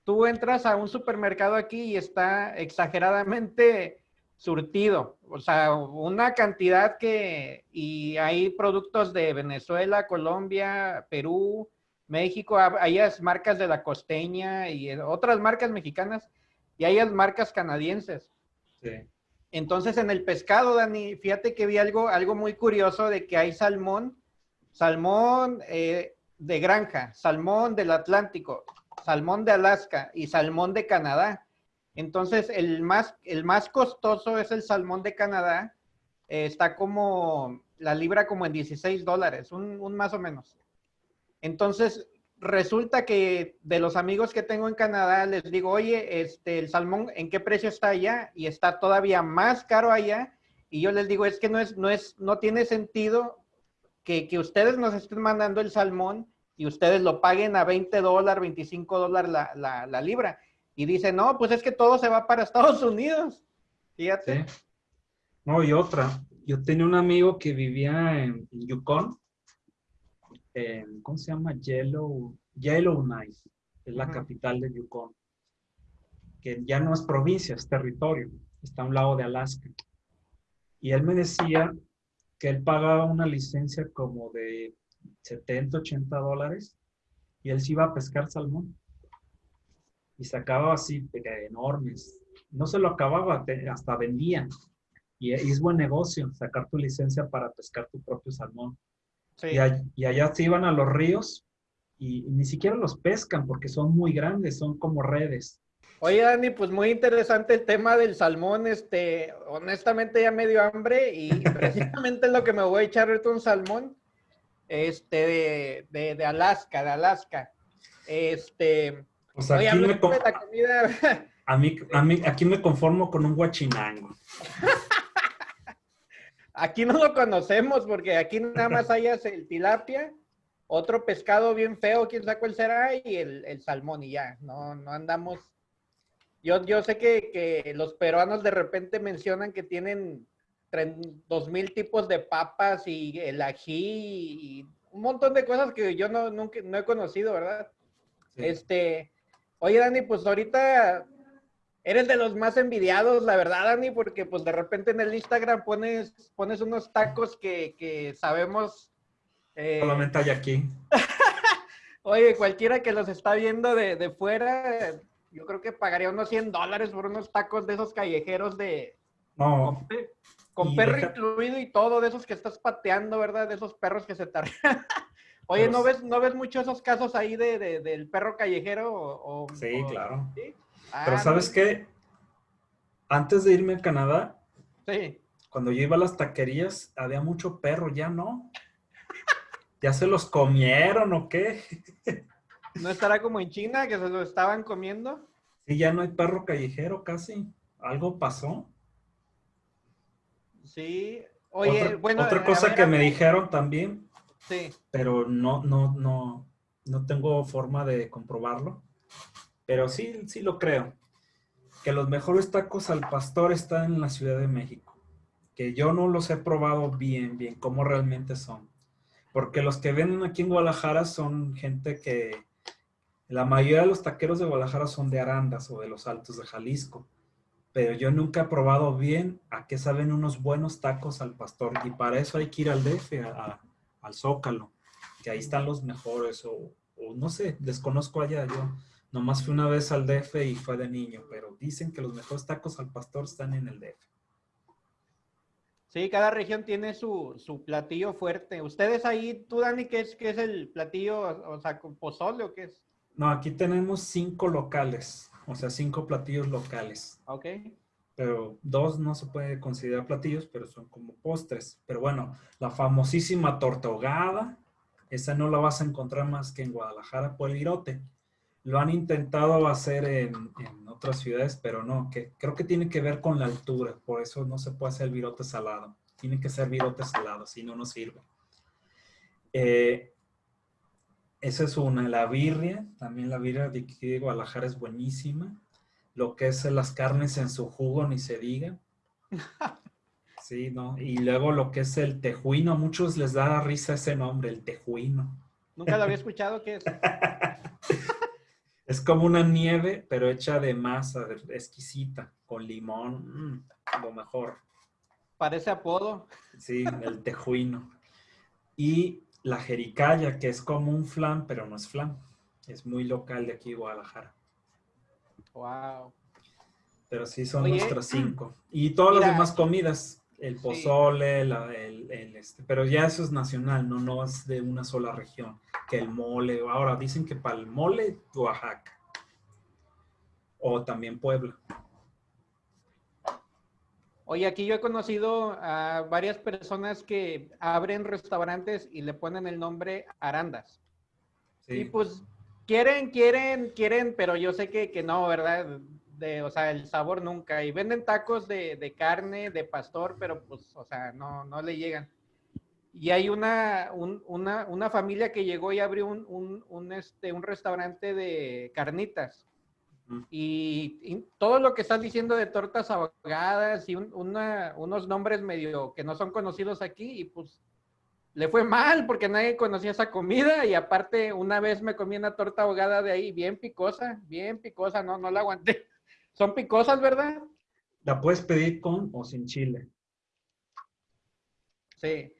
tú entras a un supermercado aquí y está exageradamente surtido, o sea, una cantidad que, y hay productos de Venezuela, Colombia, Perú, México, hay marcas de la costeña y otras marcas mexicanas y hay marcas canadienses. Sí. Entonces, en el pescado, Dani, fíjate que vi algo, algo muy curioso de que hay salmón, salmón eh, de granja, salmón del Atlántico, salmón de Alaska y salmón de Canadá. Entonces, el más, el más costoso es el salmón de Canadá. Eh, está como la libra como en 16 dólares, un, un más o menos. Entonces, resulta que de los amigos que tengo en Canadá les digo, oye, este, el salmón, ¿en qué precio está allá? Y está todavía más caro allá. Y yo les digo, es que no es, no es, no tiene sentido que, que ustedes nos estén mandando el salmón y ustedes lo paguen a 20 dólares, 25 dólares la, la, la, libra. Y dice, no, pues es que todo se va para Estados Unidos. Fíjate. No, y otra. Yo tenía un amigo que vivía en Yukon ¿cómo se llama? Yellow, Yellowknife, es la capital de Yukon, que ya no es provincia, es territorio, está a un lado de Alaska. Y él me decía que él pagaba una licencia como de 70, 80 dólares y él se iba a pescar salmón. Y sacaba así enormes. No se lo acababa, hasta vendía. Y es buen negocio sacar tu licencia para pescar tu propio salmón. Y, allá se iban a los ríos y, ni siquiera los pescan porque son muy grandes, son como redes. Oye, Dani, pues muy interesante el tema del salmón. Este, honestamente ya me dio hambre y precisamente lo que me voy a echar ahorita un salmón este, de, de, Alaska, de Alaska. Este, pues aquí me la comida... a, mí, a mí, aquí me conformo con un guachinango. Aquí no lo conocemos porque aquí nada más hay el tilapia, otro pescado bien feo, quién sabe cuál será, y el, salmón y ya. No, no andamos. Yo, yo sé que, los peruanos de repente mencionan que tienen dos mil tipos de papas y el ají y un montón de cosas que yo no, nunca, no he conocido, ¿verdad? Este, oye Dani, pues ahorita eres de los más envidiados, la verdad, Dani, porque pues de repente en el Instagram pones, pones unos tacos que, sabemos... Eh... Solamente hay aquí. Oye, cualquiera que los está viendo de, fuera, yo creo que pagaría unos 100 dólares por unos tacos de esos callejeros de... No. Con, perro incluido y todo, de esos que estás pateando, ¿verdad? De esos perros que se te... Oye, ¿no ves, ¿no ves mucho esos casos ahí de, del perro callejero? sí, claro. ¿sí? Pero ah, ¿sabes qué? Antes de irme a Canadá, Sí. cuando yo iba a las taquerías, había mucho perro, ya no. ¿Ya se los comieron o qué? ¿No estará como en China que se lo estaban comiendo? Sí, ya no hay perro callejero casi. ¿Algo pasó? Sí. Oye, otra, bueno. otra a cosa ver, que me dijeron también, Sí. pero no, no, no, no tengo forma de comprobarlo. Pero sí, sí lo creo. Que los mejores tacos al pastor están en la Ciudad de México. Que yo no los he probado bien, bien, cómo realmente son. Porque los que venden aquí en Guadalajara son gente que... La mayoría de los taqueros de Guadalajara son de Arandas o de los Altos de Jalisco. Pero yo nunca he probado bien a qué saben unos buenos tacos al pastor. Y para eso hay que ir al DF, a- a- al Zócalo. Que ahí están los mejores. O, o no sé, desconozco allá. Yo nomás fui una vez al DF y fue de niño. Pero dicen que los mejores tacos al pastor están en el DF. Sí, cada región tiene su, su platillo fuerte. Ustedes ahí, tú, Dani, ¿qué es, qué es el platillo? O sea, ¿con pozole o qué es? No, aquí tenemos cinco locales. O sea, cinco platillos locales. Ok. pero dos no se puede considerar platillos, pero son como postres. Pero bueno, la famosísima torta ahogada, esa no la vas a encontrar más que en Guadalajara por el virote. Lo han intentado hacer en, en otras ciudades, pero no, que creo que tiene que ver con la altura, por eso no se puede hacer virote salado. Tiene que ser virote salado, si no, no sirve. Eh, esa es una. La birria, también la birria de aquí de Guadalajara es buenísima lo que es las carnes en su jugo, ni se diga. Sí, ¿no? Y luego lo que es el tejuino, a muchos les da risa ese nombre, el tejuino. Nunca lo había escuchado, ¿qué es? Es como una nieve, pero hecha de masa exquisita, con limón, mm, lo mejor. Parece apodo. Sí, el tejuino. Y la jericaya, que es como un flan, pero no es flan. Es muy local de aquí, Guadalajara. Wow. Pero sí son Oye, nuestras cinco. Y todas mira, las demás comidas, el sí. pozole, la- el, el, este, pero ya eso es nacional, no, no es de una sola región. Que el mole, ahora dicen que para el mole, Oaxaca. O también Puebla. Oye, aquí yo he conocido a varias personas que abren restaurantes y le ponen el nombre Arandas. Sí. Y pues quieren, quieren, quieren, pero yo sé que, que no, ¿verdad? De, o sea, el sabor nunca. Y venden tacos de, de carne, de pastor, pero pues, o sea, no, no le llegan. Y hay una, un- una, una familia que llegó y abrió un, un, un, este, un restaurante de carnitas. Y, y todo lo que estás diciendo de tortas ahogadas y un- una- unos nombres medio que no son conocidos aquí, y pues le fue mal porque nadie conocía esa comida y aparte una vez me comí una torta ahogada de ahí bien picosa, bien picosa, no, no la aguanté. Son picosas, ¿verdad? La puedes pedir con o sin chile. Sí.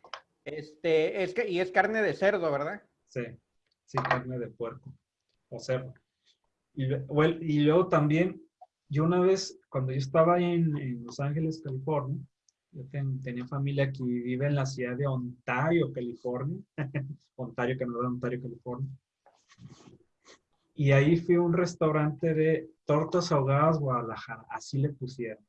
Este, es que, y es carne de cerdo, ¿verdad? Sí, sí, carne de puerco o cerdo. Y, well, y luego también, yo una vez, cuando yo estaba en, en Los Ángeles, California, yo ten- tenía familia que vive en la ciudad de Ontario, California. Ontario, Canadá, Ontario, California. Y ahí fui a un restaurante de tortas ahogadas Guadalajara, así le pusieron.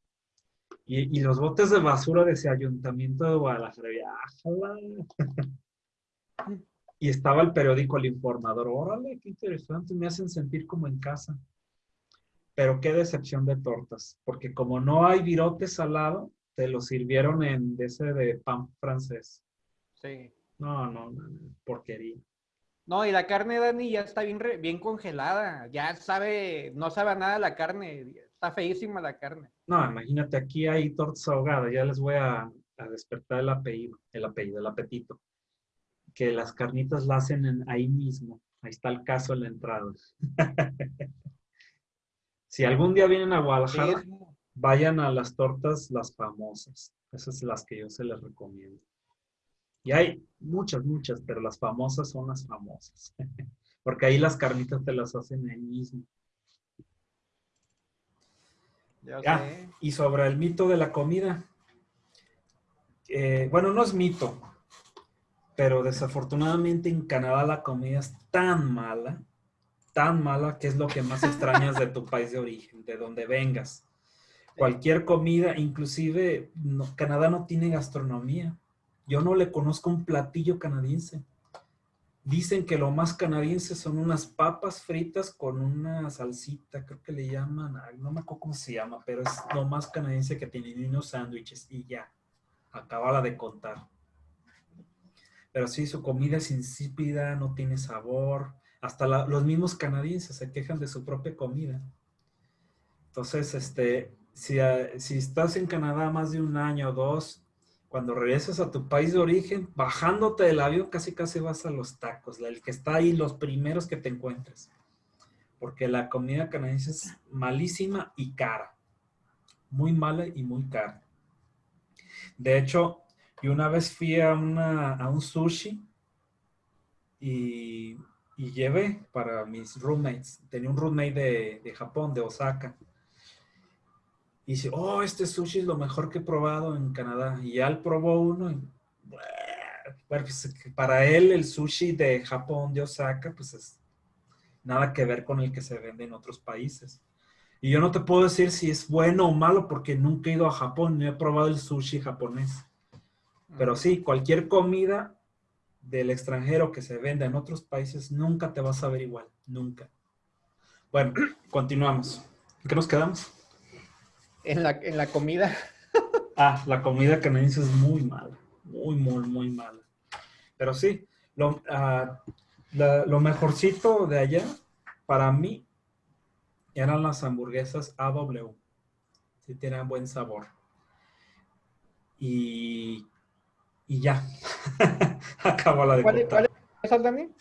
Y, y los botes de basura de ese ayuntamiento de Guadalajara, ájala. Y estaba el periódico El Informador. Órale, qué interesante, me hacen sentir como en casa. Pero qué decepción de tortas, porque como no hay virote salado, te lo sirvieron en ese de pan francés. Sí. No, no, no, no, porquería. No, y la carne, Dani, ya está bien, re- bien congelada. Ya sabe, no sabe a nada la carne. Está feísima la carne. No, imagínate, aquí hay tortas ahogadas, ya les voy a, a despertar el apellido, el apellido, el apetito. Que las carnitas las hacen en- ahí mismo. Ahí está el caso en la entrada. si algún día vienen a Guadalajara, vayan a las tortas, las famosas. Esas son las que yo se les recomiendo. Y hay muchas, muchas, pero las famosas son las famosas. Porque ahí las carnitas te las hacen ahí mismo. ya. Y sobre el mito de la comida. eh, bueno, no es mito, pero desafortunadamente en Canadá la comida es tan mala, tan mala, que es lo que más extrañas de tu país de origen, de donde vengas. Cualquier comida, inclusive Canadá no tiene gastronomía. Yo no le conozco un platillo canadiense. Dicen que lo más canadiense son unas papas fritas con una salsita, creo que le llaman, no me acuerdo cómo se llama, pero es lo más canadiense que tienen unos sándwiches y ya, acabala de contar. Pero sí, su comida es insípida, no tiene sabor. Hasta los mismos canadienses se quejan de su propia comida. Entonces, este, si, si estás en Canadá más de un año o dos, cuando regresas a tu país de origen, bajándote del avión, casi casi vas a los tacos, el que está ahí, los primeros que te encuentres. Porque la comida canadiense es malísima y cara. Muy mala y muy cara. De hecho, yo una vez fui a, un sushi y, llevé para mis roommates. Tenía un roommate de, de Japón, de Osaka y dice, oh, este sushi es lo mejor que he probado en Canadá. Y ya él probó uno y, pues, para él el sushi de Japón, de Osaka, pues es nada que ver con el que se vende en otros países. Y yo no te puedo decir si es bueno o malo porque nunca he ido a Japón, no he probado el sushi japonés. Pero sí, cualquier comida del extranjero que se venda en otros países nunca te vas a ver igual, nunca. Bueno, continuamos. ¿En qué nos quedamos? en la, en la comida. ah, la comida canadiense es muy mala, muy, muy, muy mala. Pero sí, lo, ah, lo mejorcito de allá, para mí, eran las hamburguesas AW. Sí tienen buen sabor. Y, y ya. Acabó la de ¿Cuál, ¿Cuál es también?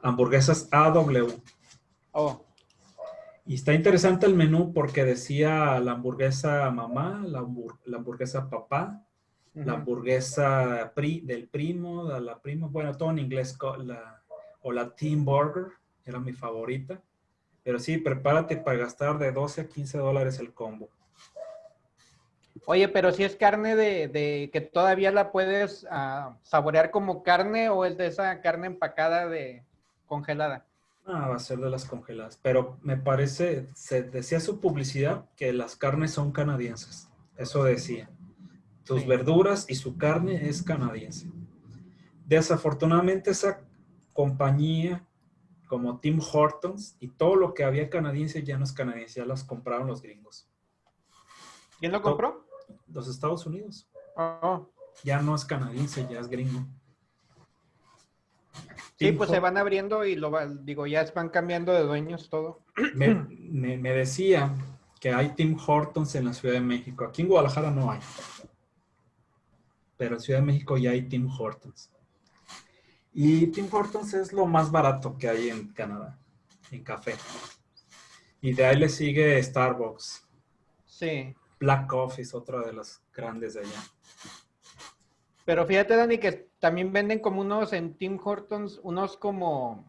Hamburguesas AW. Oh. Y está interesante el menú porque decía la hamburguesa mamá, la, hamburguesa papá, la hamburguesa pri, del primo, de la prima, bueno, todo en inglés, o la Team Burger, era mi favorita. Pero sí, prepárate para gastar de 12 a 15 dólares el combo. Oye, pero si es carne de, que todavía la puedes ah, saborear como carne o es de esa carne empacada de congelada. Ah, va a ser de las congeladas. Pero me parece, se decía su publicidad que las carnes son canadienses. Eso decía. Sus verduras y su carne es canadiense. Desafortunadamente esa compañía como Tim Hortons y todo lo que había canadiense ya no es canadiense, ya las compraron los gringos. ¿Quién lo compró? Los Estados Unidos. Oh. Ya no es canadiense, ya es gringo. Sí, pues se van abriendo y lo digo, ya van cambiando de dueños todo. Me, decía que hay Tim Hortons en la Ciudad de México. Aquí en Guadalajara no hay. Pero en Ciudad de México ya hay Tim Hortons. Y Tim Hortons es lo más barato que hay en Canadá, en café. Y de ahí le sigue Starbucks. Sí. Black Coffee es otra de las grandes de allá. Pero fíjate, Dani, que también venden como unos en Tim Hortons, unos como,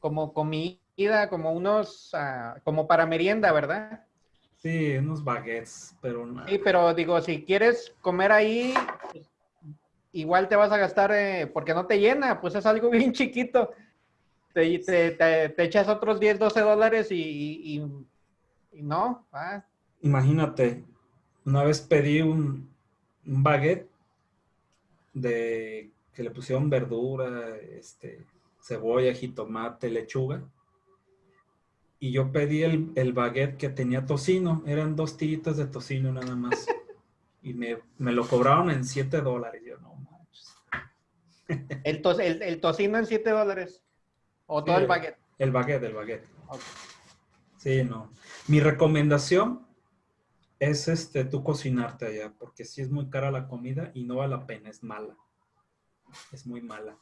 como comida, como unos, ah, como para merienda, ¿verdad? Sí, unos baguettes, pero no. Sí, pero digo, si quieres comer ahí, igual te vas a gastar, eh, porque no te llena, pues es algo bien chiquito. Te, te, echas otros 10, 12 dólares y, y, no. Ah. Imagínate, una vez pedí un, un baguette de que le pusieron verdura, este, cebolla, jitomate, lechuga. Y yo pedí el, el baguette que tenía tocino, eran dos tiritas de tocino nada más. y me, lo cobraron en 7 dólares. Yo no manches. ¿El, el, tocino en 7 dólares? ¿O todo el baguette? El baguette, el baguette. Sí, no. Mi recomendación es este, tú cocinarte allá, porque si es muy cara la comida y no vale la pena, es mala. Es muy mala.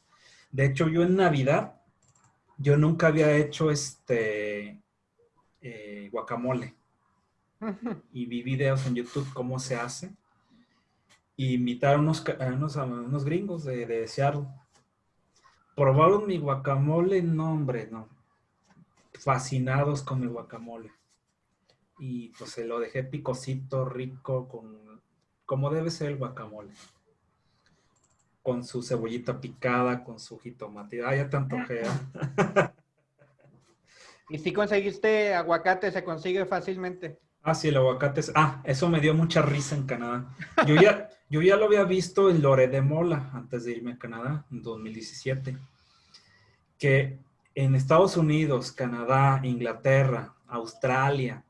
De hecho, yo en Navidad, yo nunca había hecho este eh, guacamole. Y vi videos en YouTube cómo se hace. Y invitaron unos, unos, unos gringos de, de Seattle. Probaron mi guacamole, no hombre, no. Fascinados con mi guacamole y pues se lo dejé picosito, rico, con como debe ser el guacamole. Con su cebollita picada, con su jitomate. Ah, ya tanto ¿Y si conseguiste aguacate? ¿Se consigue fácilmente? Ah, sí, el aguacate. Ah, eso me dio mucha risa en Canadá. Yo ya, yo ya lo había visto en Lore de Mola antes de irme a Canadá en 2017. Que en Estados Unidos, Canadá, Inglaterra, Australia,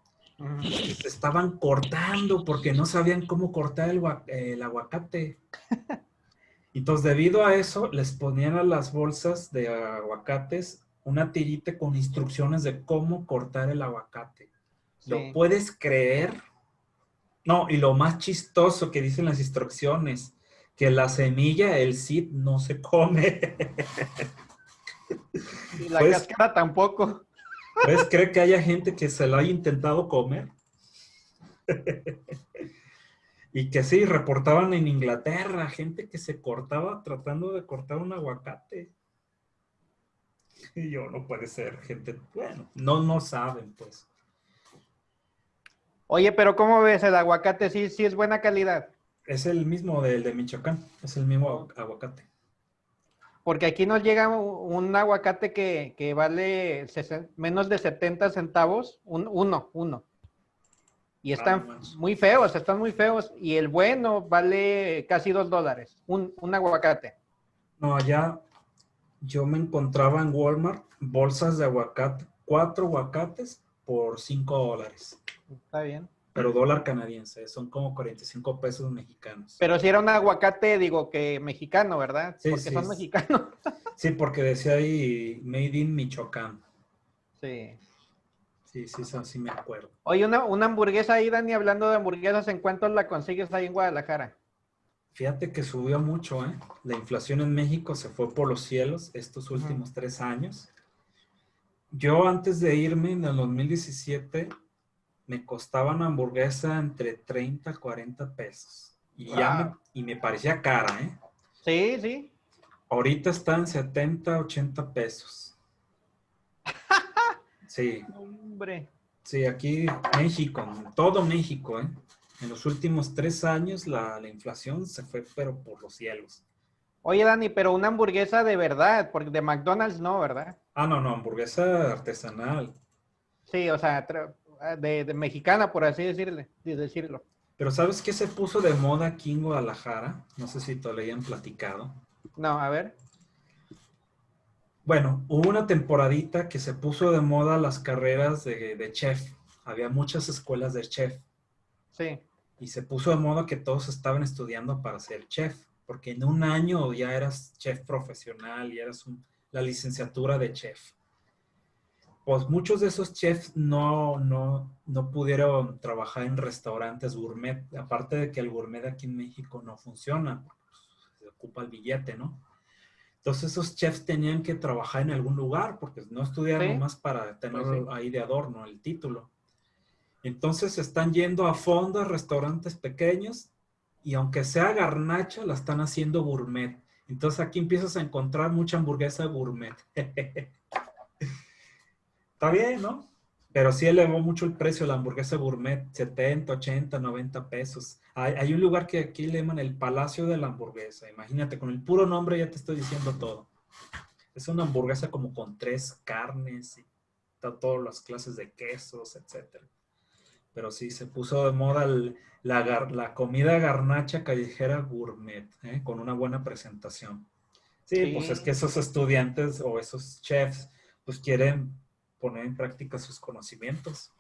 se estaban cortando porque no sabían cómo cortar el, el aguacate. Entonces, debido a eso, les ponían a las bolsas de aguacates una tirita con instrucciones de cómo cortar el aguacate. ¿Lo puedes creer? No, y lo más chistoso que dicen las instrucciones, que la semilla, el seed, no se come. Y la cáscara tampoco. ¿Puedes creer que haya gente que se lo haya intentado comer? Y que sí, reportaban en Inglaterra gente que se cortaba tratando de cortar un aguacate. Y yo, no puede ser, gente, bueno, no, no saben, pues. Oye, pero ¿cómo ves el aguacate? ¿Sí, sí es buena calidad? Es el mismo del de Michoacán, es el mismo aguacate. Porque aquí nos llega un aguacate que, vale menos de 70 centavos, un, uno, uno. Y están muy feos, están muy feos. Y el bueno vale casi dos dólares, un, aguacate. No, allá yo me encontraba en Walmart bolsas de aguacate, cuatro aguacates por cinco dólares. Está bien. Pero dólar canadiense, son como 45 pesos mexicanos. Pero si era un aguacate, digo que mexicano, ¿verdad? Sí, porque son mexicanos. Sí, porque decía ahí Made in Michoacán. Sí. Sí, sí, sí me acuerdo. Oye, una, una hamburguesa ahí, Dani, hablando de hamburguesas, ¿en cuánto la consigues ahí en Guadalajara? Fíjate que subió mucho, ¿eh? La inflación en México se fue por los cielos estos últimos tres años. Yo antes de irme en el 2017 me costaba una hamburguesa entre 30 y 40 pesos. Y, ya me, y me parecía cara, ¿eh? Sí, sí. Ahorita está en 70, 80 pesos. Sí. Hombre. Sí, aquí México, todo México, ¿eh? En los últimos tres años la, la, inflación se fue, pero por los cielos. Oye, Dani, pero una hamburguesa de verdad, porque de McDonald's no, ¿verdad? Ah, no, no, hamburguesa artesanal. Sí, o sea, de, mexicana, por así decirle, decirlo. Pero ¿sabes qué se puso de moda aquí en Guadalajara? No sé si te lo hayan platicado. No, a ver. Bueno, hubo una temporadita que se puso de moda las carreras de, de chef. Había muchas escuelas de chef. Sí. Y se puso de moda que todos estaban estudiando para ser chef, porque en un año ya eras chef profesional y eras la licenciatura de chef. Pues muchos de esos chefs no, no, no pudieron trabajar en restaurantes gourmet, aparte de que el gourmet aquí en México no funciona, pues, se ocupa el billete, ¿no? Entonces esos chefs tenían que trabajar en algún lugar, porque no estudiaron más para tener pues ahí de adorno el título. Entonces están yendo a fondos, restaurantes pequeños, y aunque sea garnacha, la están haciendo gourmet. Entonces aquí empiezas a encontrar mucha hamburguesa gourmet. Está bien, ¿no? Pero sí elevó mucho el precio de la hamburguesa gourmet, 70, 80, 90 pesos. Hay, hay, un lugar que aquí le llaman el Palacio de la Hamburguesa. Imagínate, con el puro nombre ya te estoy diciendo todo. Es una hamburguesa como con tres carnes y todas las clases de quesos, etcétera pero sí, se puso de moda la, comida garnacha callejera gourmet, ¿eh? con una buena presentación. Sí, pues es que esos estudiantes o esos chefs, pues quieren poner en práctica sus conocimientos.